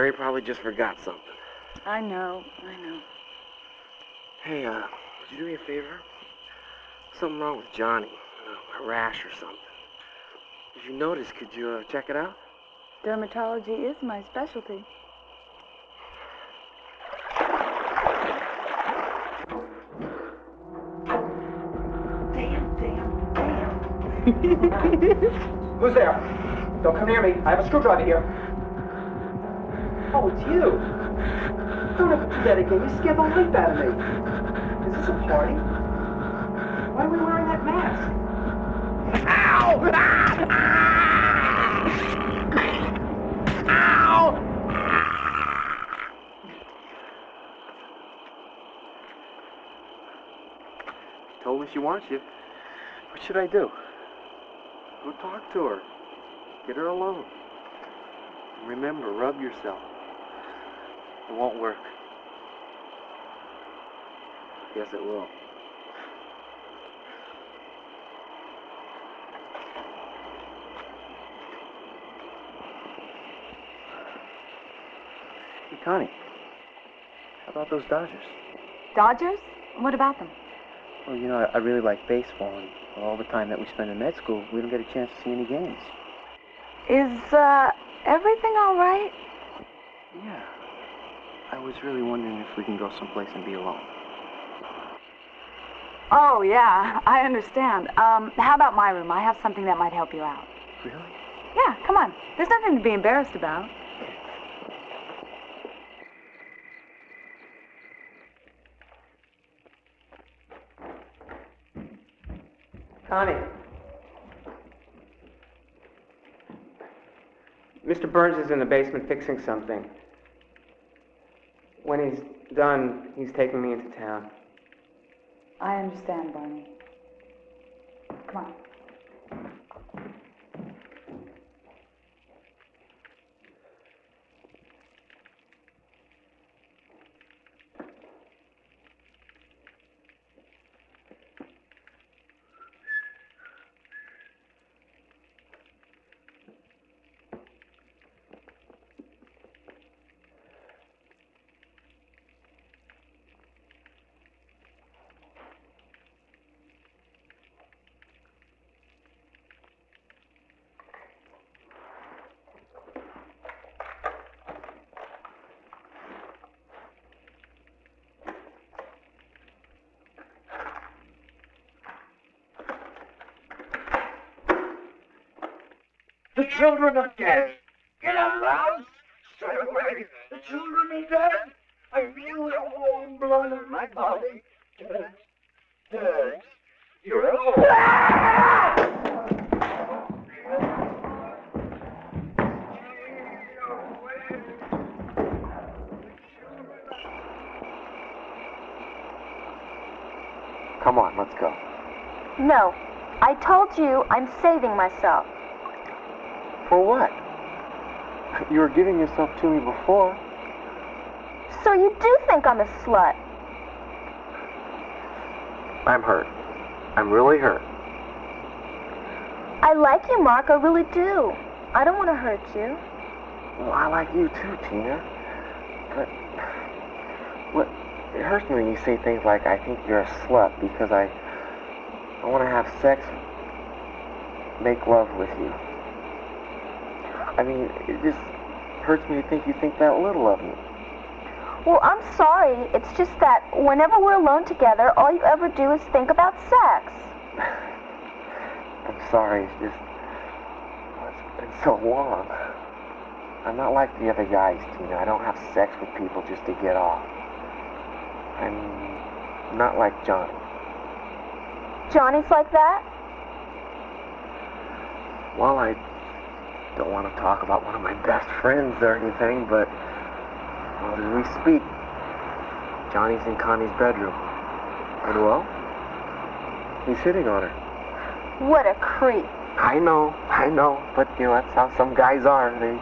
Jerry probably just forgot something. I know, I know. Hey, uh, would you do me a favor? Something wrong with Johnny. Uh, a rash or something. If you notice, could you uh, check it out? Dermatology is my specialty. Who's there? Don't come near me. I have a screwdriver here. Oh, it's you. Don't ever do that again. You scared the life out of me. Is this a party? Why are we wearing that mask? Ow! Ow! She told me she wants you. What should I do? Go talk to her. Get her alone. Remember, rub yourself. It won't work. Yes, it will. Hey, Connie. How about those Dodgers? Dodgers? What about them? Well, you know, I, I really like baseball, and all the time that we spend in med school, we don't get a chance to see any games. Is, uh, everything all right? Yeah. I was really wondering if we can go someplace and be alone. Oh, yeah, I understand. Um, how about my room? I have something that might help you out. Really? Yeah, come on. There's nothing to be embarrassed about. Connie. Mr. Burns is in the basement fixing something. When he's done, he's taking me into town. I understand, Barney. Come on. The children are dead. Get out of the house. Stay away. The children are dead. I feel the warm blood in my body. Dead. Dead. You're alone. Come on, let's go. No. I told you I'm saving myself. For what? You were giving yourself to me before. So you do think I'm a slut? I'm hurt. I'm really hurt. I like you, Mark. I really do. I don't want to hurt you. Well, I like you too, Tina. But what it hurts me when you say things like I think you're a slut because I I want to have sex, make love with you. I mean, it just hurts me to think you think that little of me. Well, I'm sorry. It's just that whenever we're alone together, all you ever do is think about sex. I'm sorry, it's just. It's been so long. I'm not like the other guys, Tina. I don't have sex with people just to get off. I'm not like Johnny. Johnny's like that? Well, I don't want to talk about one of my best friends or anything, but well, as we speak, Johnny's in Connie's bedroom. And well, he's hitting on her. What a creep. I know, I know, but you know, that's how some guys are. They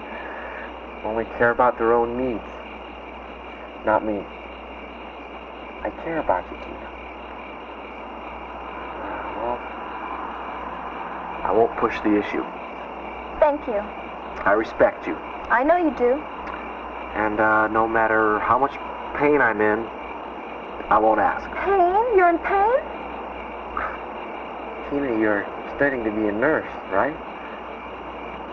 only care about their own needs. Not me. I care about you, Tina. Well, I won't push the issue. Thank you. I respect you. I know you do. And uh, no matter how much pain I'm in, I won't ask. Pain? You're in pain? Tina, you're studying to be a nurse, right?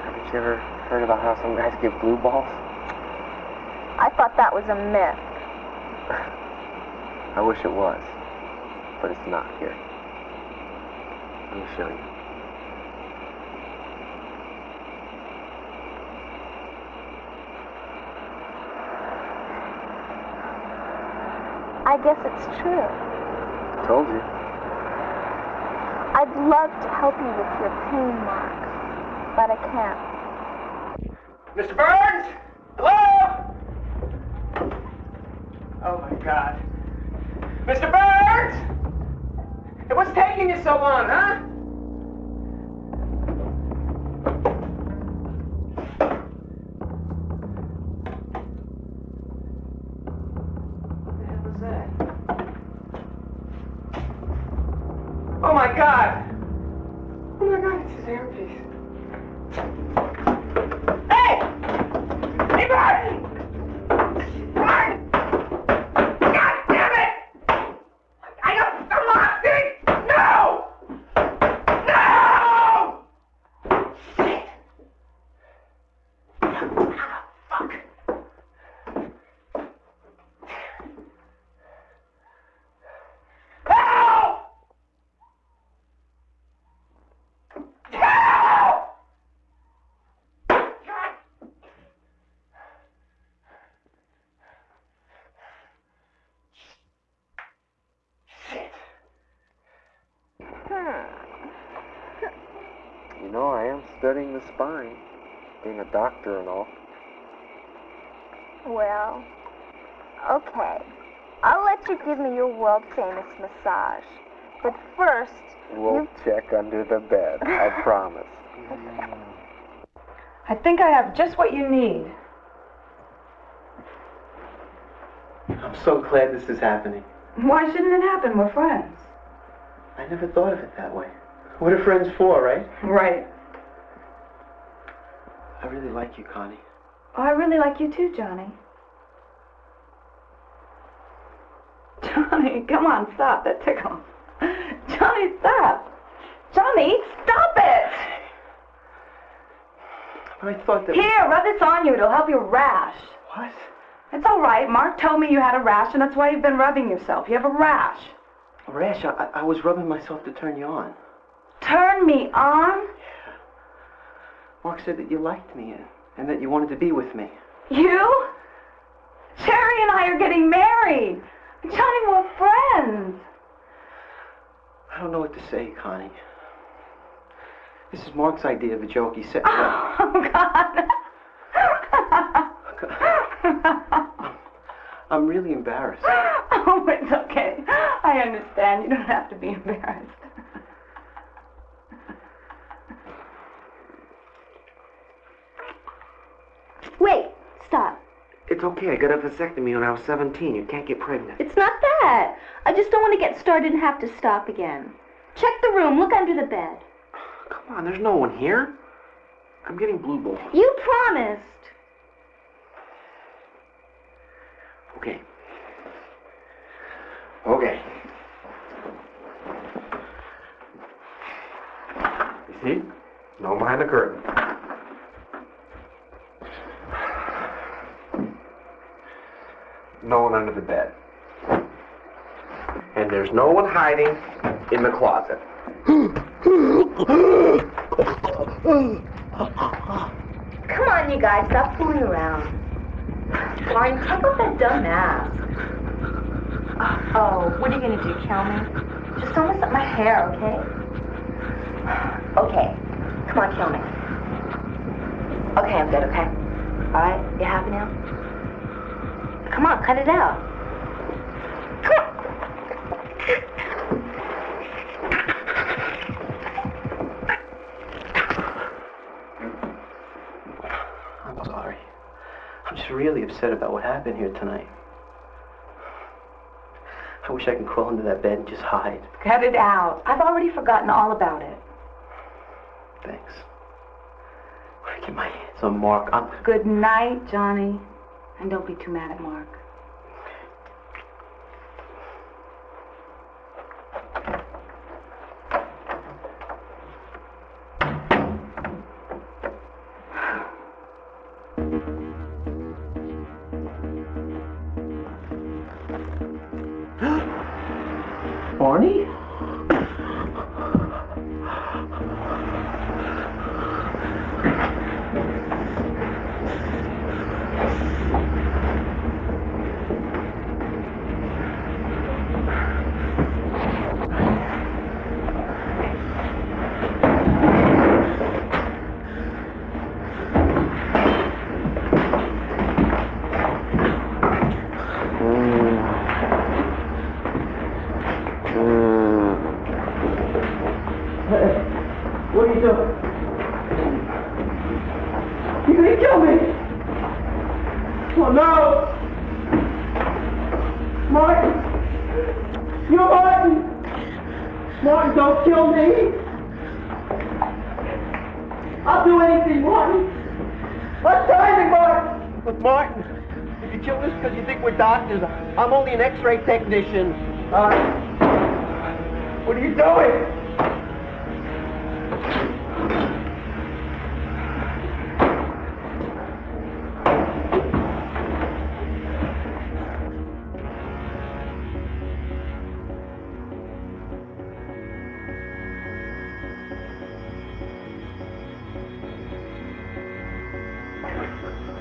Haven't you ever heard about how some guys give blue balls? I thought that was a myth. I wish it was, but it's not here. Let me show you. I guess it's true. Told you. I'd love to help you with your pain, Mark, but I can't. Mr. Burns? Hello? Oh my God. Mr. Burns? Hey, what's taking you so long, huh? Studying the spine, being a doctor and all. Well, okay. I'll let you give me your world famous massage. But first, We'll check under the bed, I promise. I think I have just what you need. I'm so glad this is happening. Why shouldn't it happen? We're friends. I never thought of it that way. What are friends for, right? Right. I really like you, Connie. Oh, I really like you too, Johnny. Johnny, come on, stop. That tickles. Johnny, stop. Johnny, stop it. But I thought that. Here, rub this on you. It'll help your rash. What? It's all right. Mark told me you had a rash, and that's why you've been rubbing yourself. You have a rash. Rash, I, I was rubbing myself to turn you on. Turn me on? Mark said that you liked me and, that you wanted to be with me. You? Cherry and I are getting married. Johnny, we're friends. I don't know what to say, Connie. This is Mark's idea of a joke. He said. up. Oh, God. I'm really embarrassed. Oh, it's okay. I understand. You don't have to be embarrassed. Wait, stop. It's okay. I got a vasectomy when I was 17. You can't get pregnant. It's not that. I just don't want to get started and have to stop again. Check the room. Look under the bed. Come on, there's no one here. I'm getting blue balls. You promised. Okay. Okay. You see? No one behind the curtain. No one under the bed. And there's no one hiding in the closet. Come on, you guys, stop fooling around. Martin, take off that dumb mask. Uh, oh, what are you gonna do, kill me? Just don't mess up my hair, okay? Okay, come on, kill me. Okay, I'm good, okay? Alright, you happy now? Come on, cut it out. I'm sorry. I'm just really upset about what happened here tonight. I wish I could crawl into that bed and just hide. Cut it out. I've already forgotten all about it. Thanks. When I get my hands on Mark, I'm... Good night, Johnny. And don't be too mad at Mark. X-ray technician. Uh, what are you doing?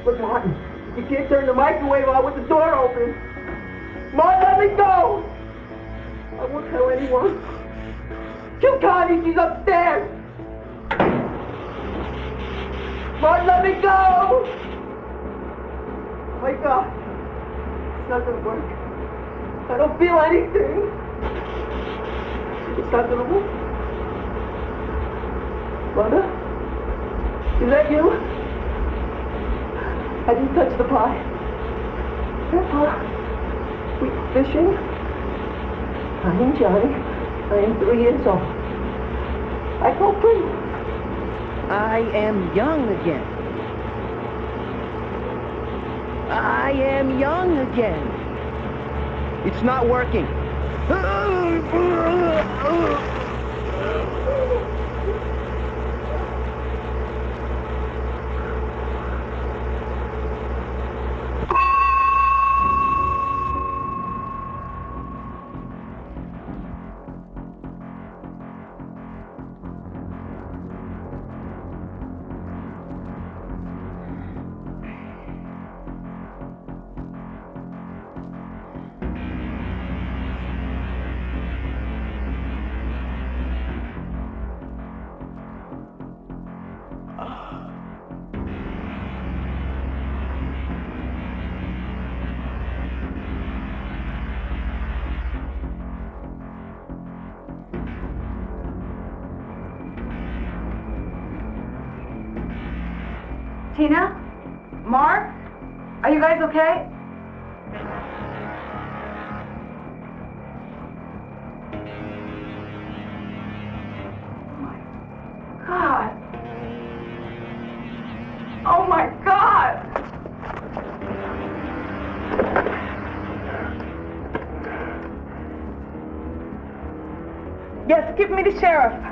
Look, Martin, you can't turn the microwave on with the door open. Martin, let me go! I won't tell anyone. Kill Connie, she's upstairs! Martin, let me go! My God, it's not gonna work. I don't feel anything. It's not gonna work. Mother? Is that you? I didn't touch the pie. Grandpa, we fishing? I am Johnny. I am three years old. I go free. I am young again. I am young again. It's not working. sheriff.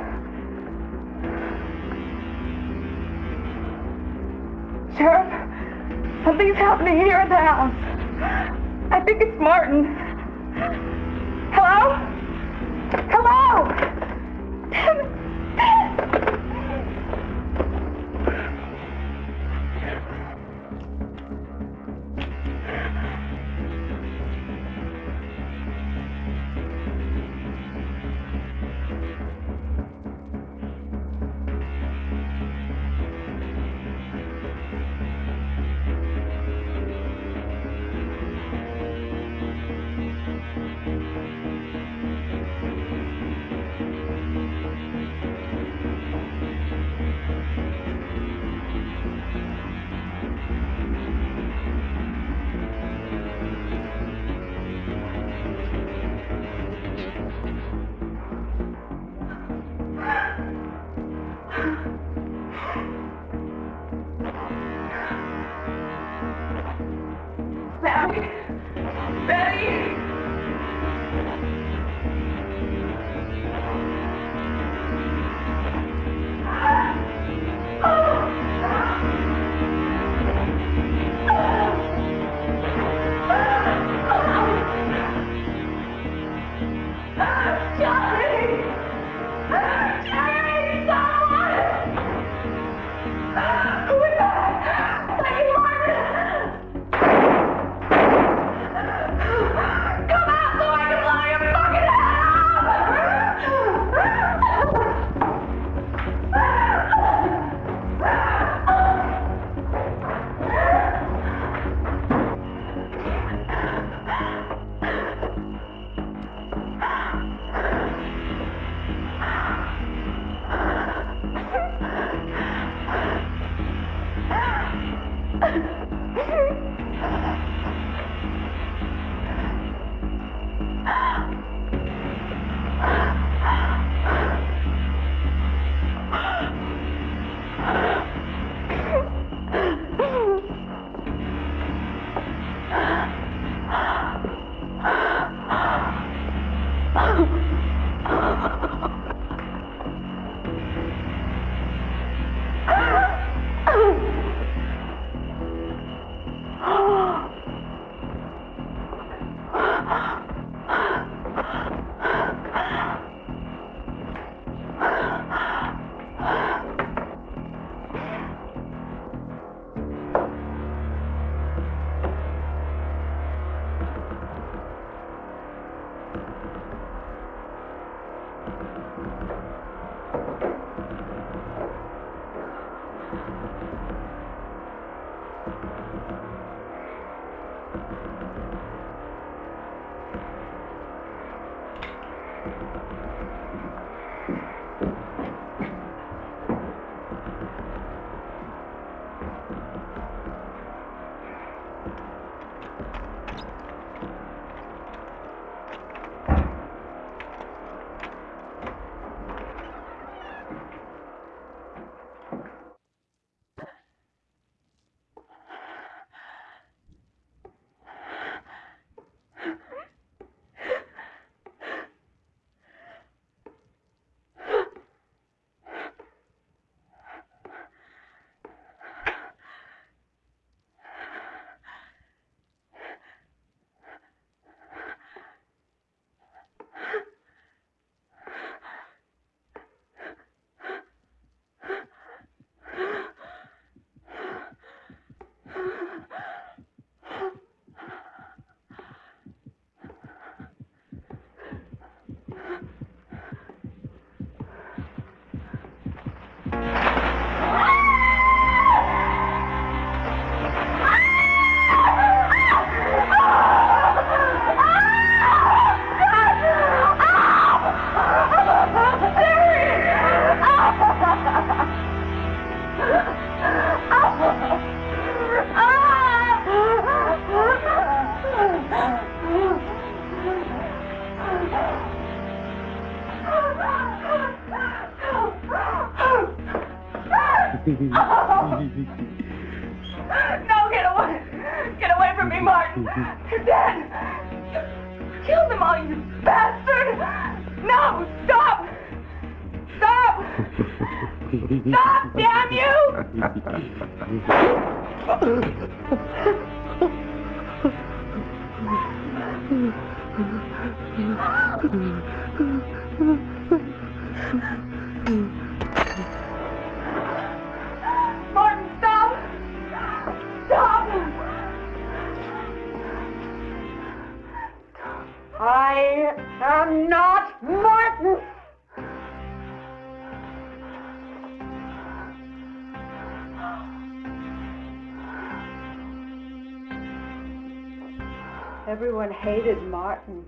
Hated Martin.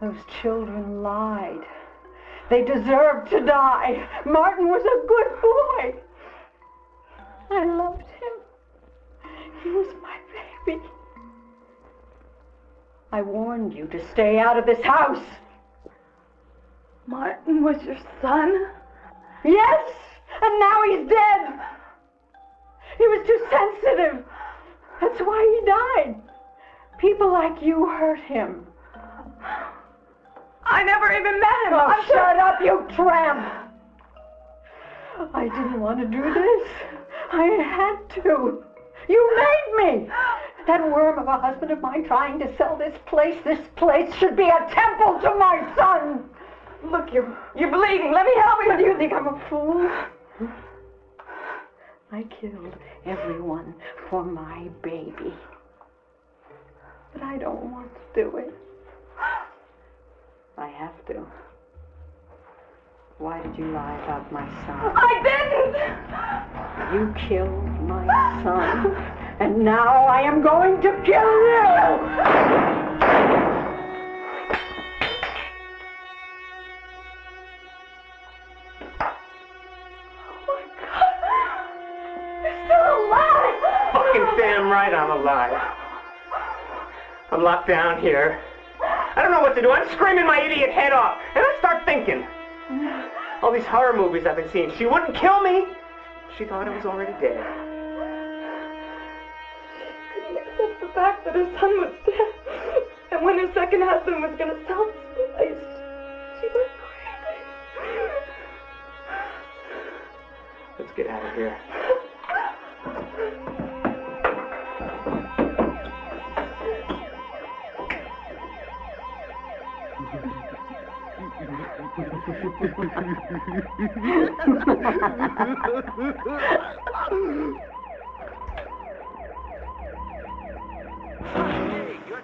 Those children lied. They deserved to die. Martin was a good boy. I loved him. He was my baby. I warned you to stay out of this house. Martin was your son? Yes, and now he's dead. He was too sensitive. That's why he died. People like you hurt him. I never even met him. Oh, I'm shut up, you tramp! I didn't want to do this. I had to. You made me. That worm of a husband of mine trying to sell this place. This place should be a temple to my son. Look, you're you're bleeding. Let me help you. Do you think I'm a fool? I killed everyone for my baby. But I don't want to do it. I have to. Why did you lie about my son? I didn't! You killed my son, and now I am going to kill you! Oh my God! You're still alive! Fucking damn right I'm alive. I'm locked down here. I don't know what to do. I'm screaming my idiot head off. And I start thinking. All these horror movies I've been seeing. She wouldn't kill me. She thought I was already dead. couldn't accept the fact that her son was dead. And when her second husband was gonna sell this place, she went crazy. Let's get out of here. You're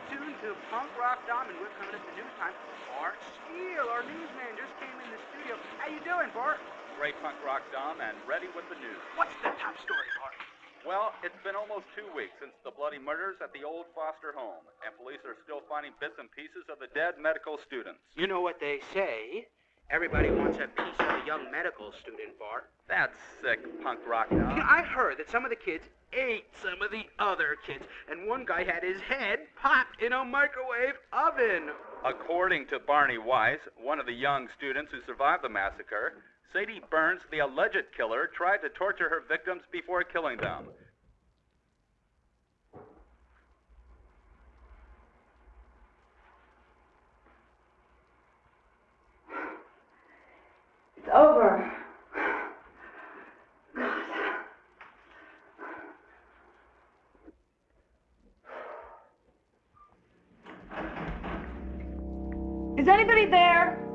tuned to Punk Rock Dom, and we're coming up to news time. Bart Steele, our newsman, just came in the studio. How you doing, Bart? Great punk rock, Dom, and ready with the news. What's the top story, Bart? Well, it's been almost two weeks since the bloody murders at the old foster home, and police are still finding bits and pieces of the dead medical students. You know what they say. Everybody wants a piece of a young medical student, Bart. That's sick, punk rock, You know. I heard that some of the kids ate some of the other kids, and one guy had his head popped in a microwave oven. According to Barney Weiss, one of the young students who survived the massacre, Sadie Burns, the alleged killer, tried to torture her victims before killing them. It's over. Is anybody there?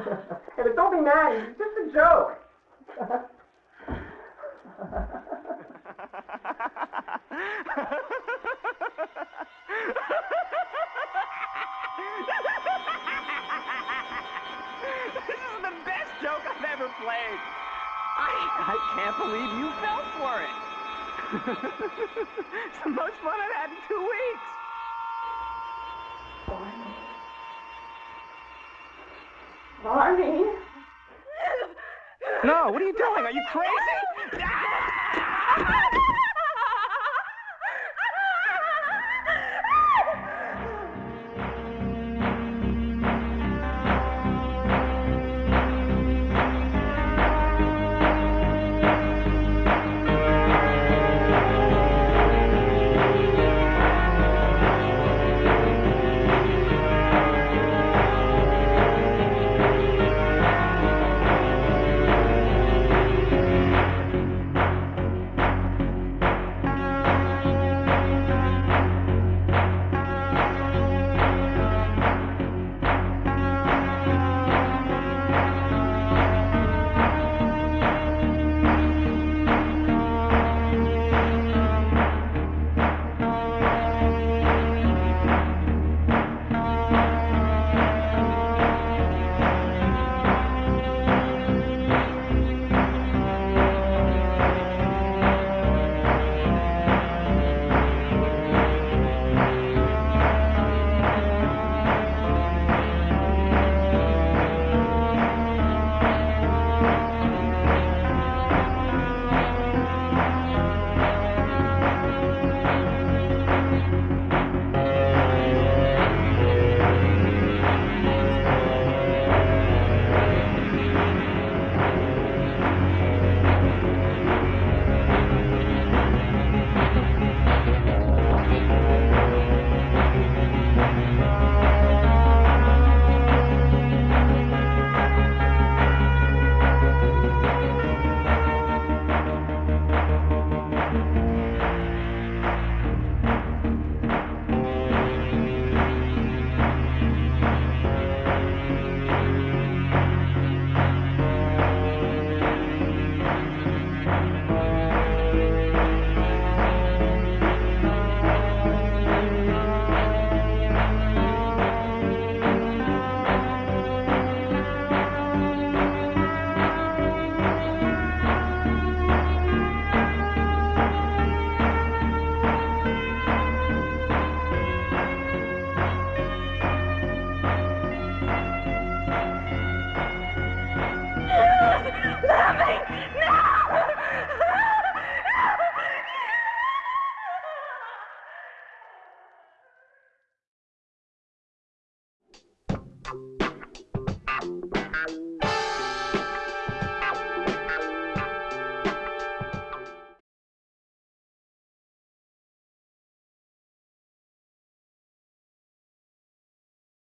hey, but don't be mad. It's just a joke. this is the best joke I've ever played. I, I can't believe you fell for it. it's the most fun I've had in two weeks. Barney. No, what are you doing? Are you crazy?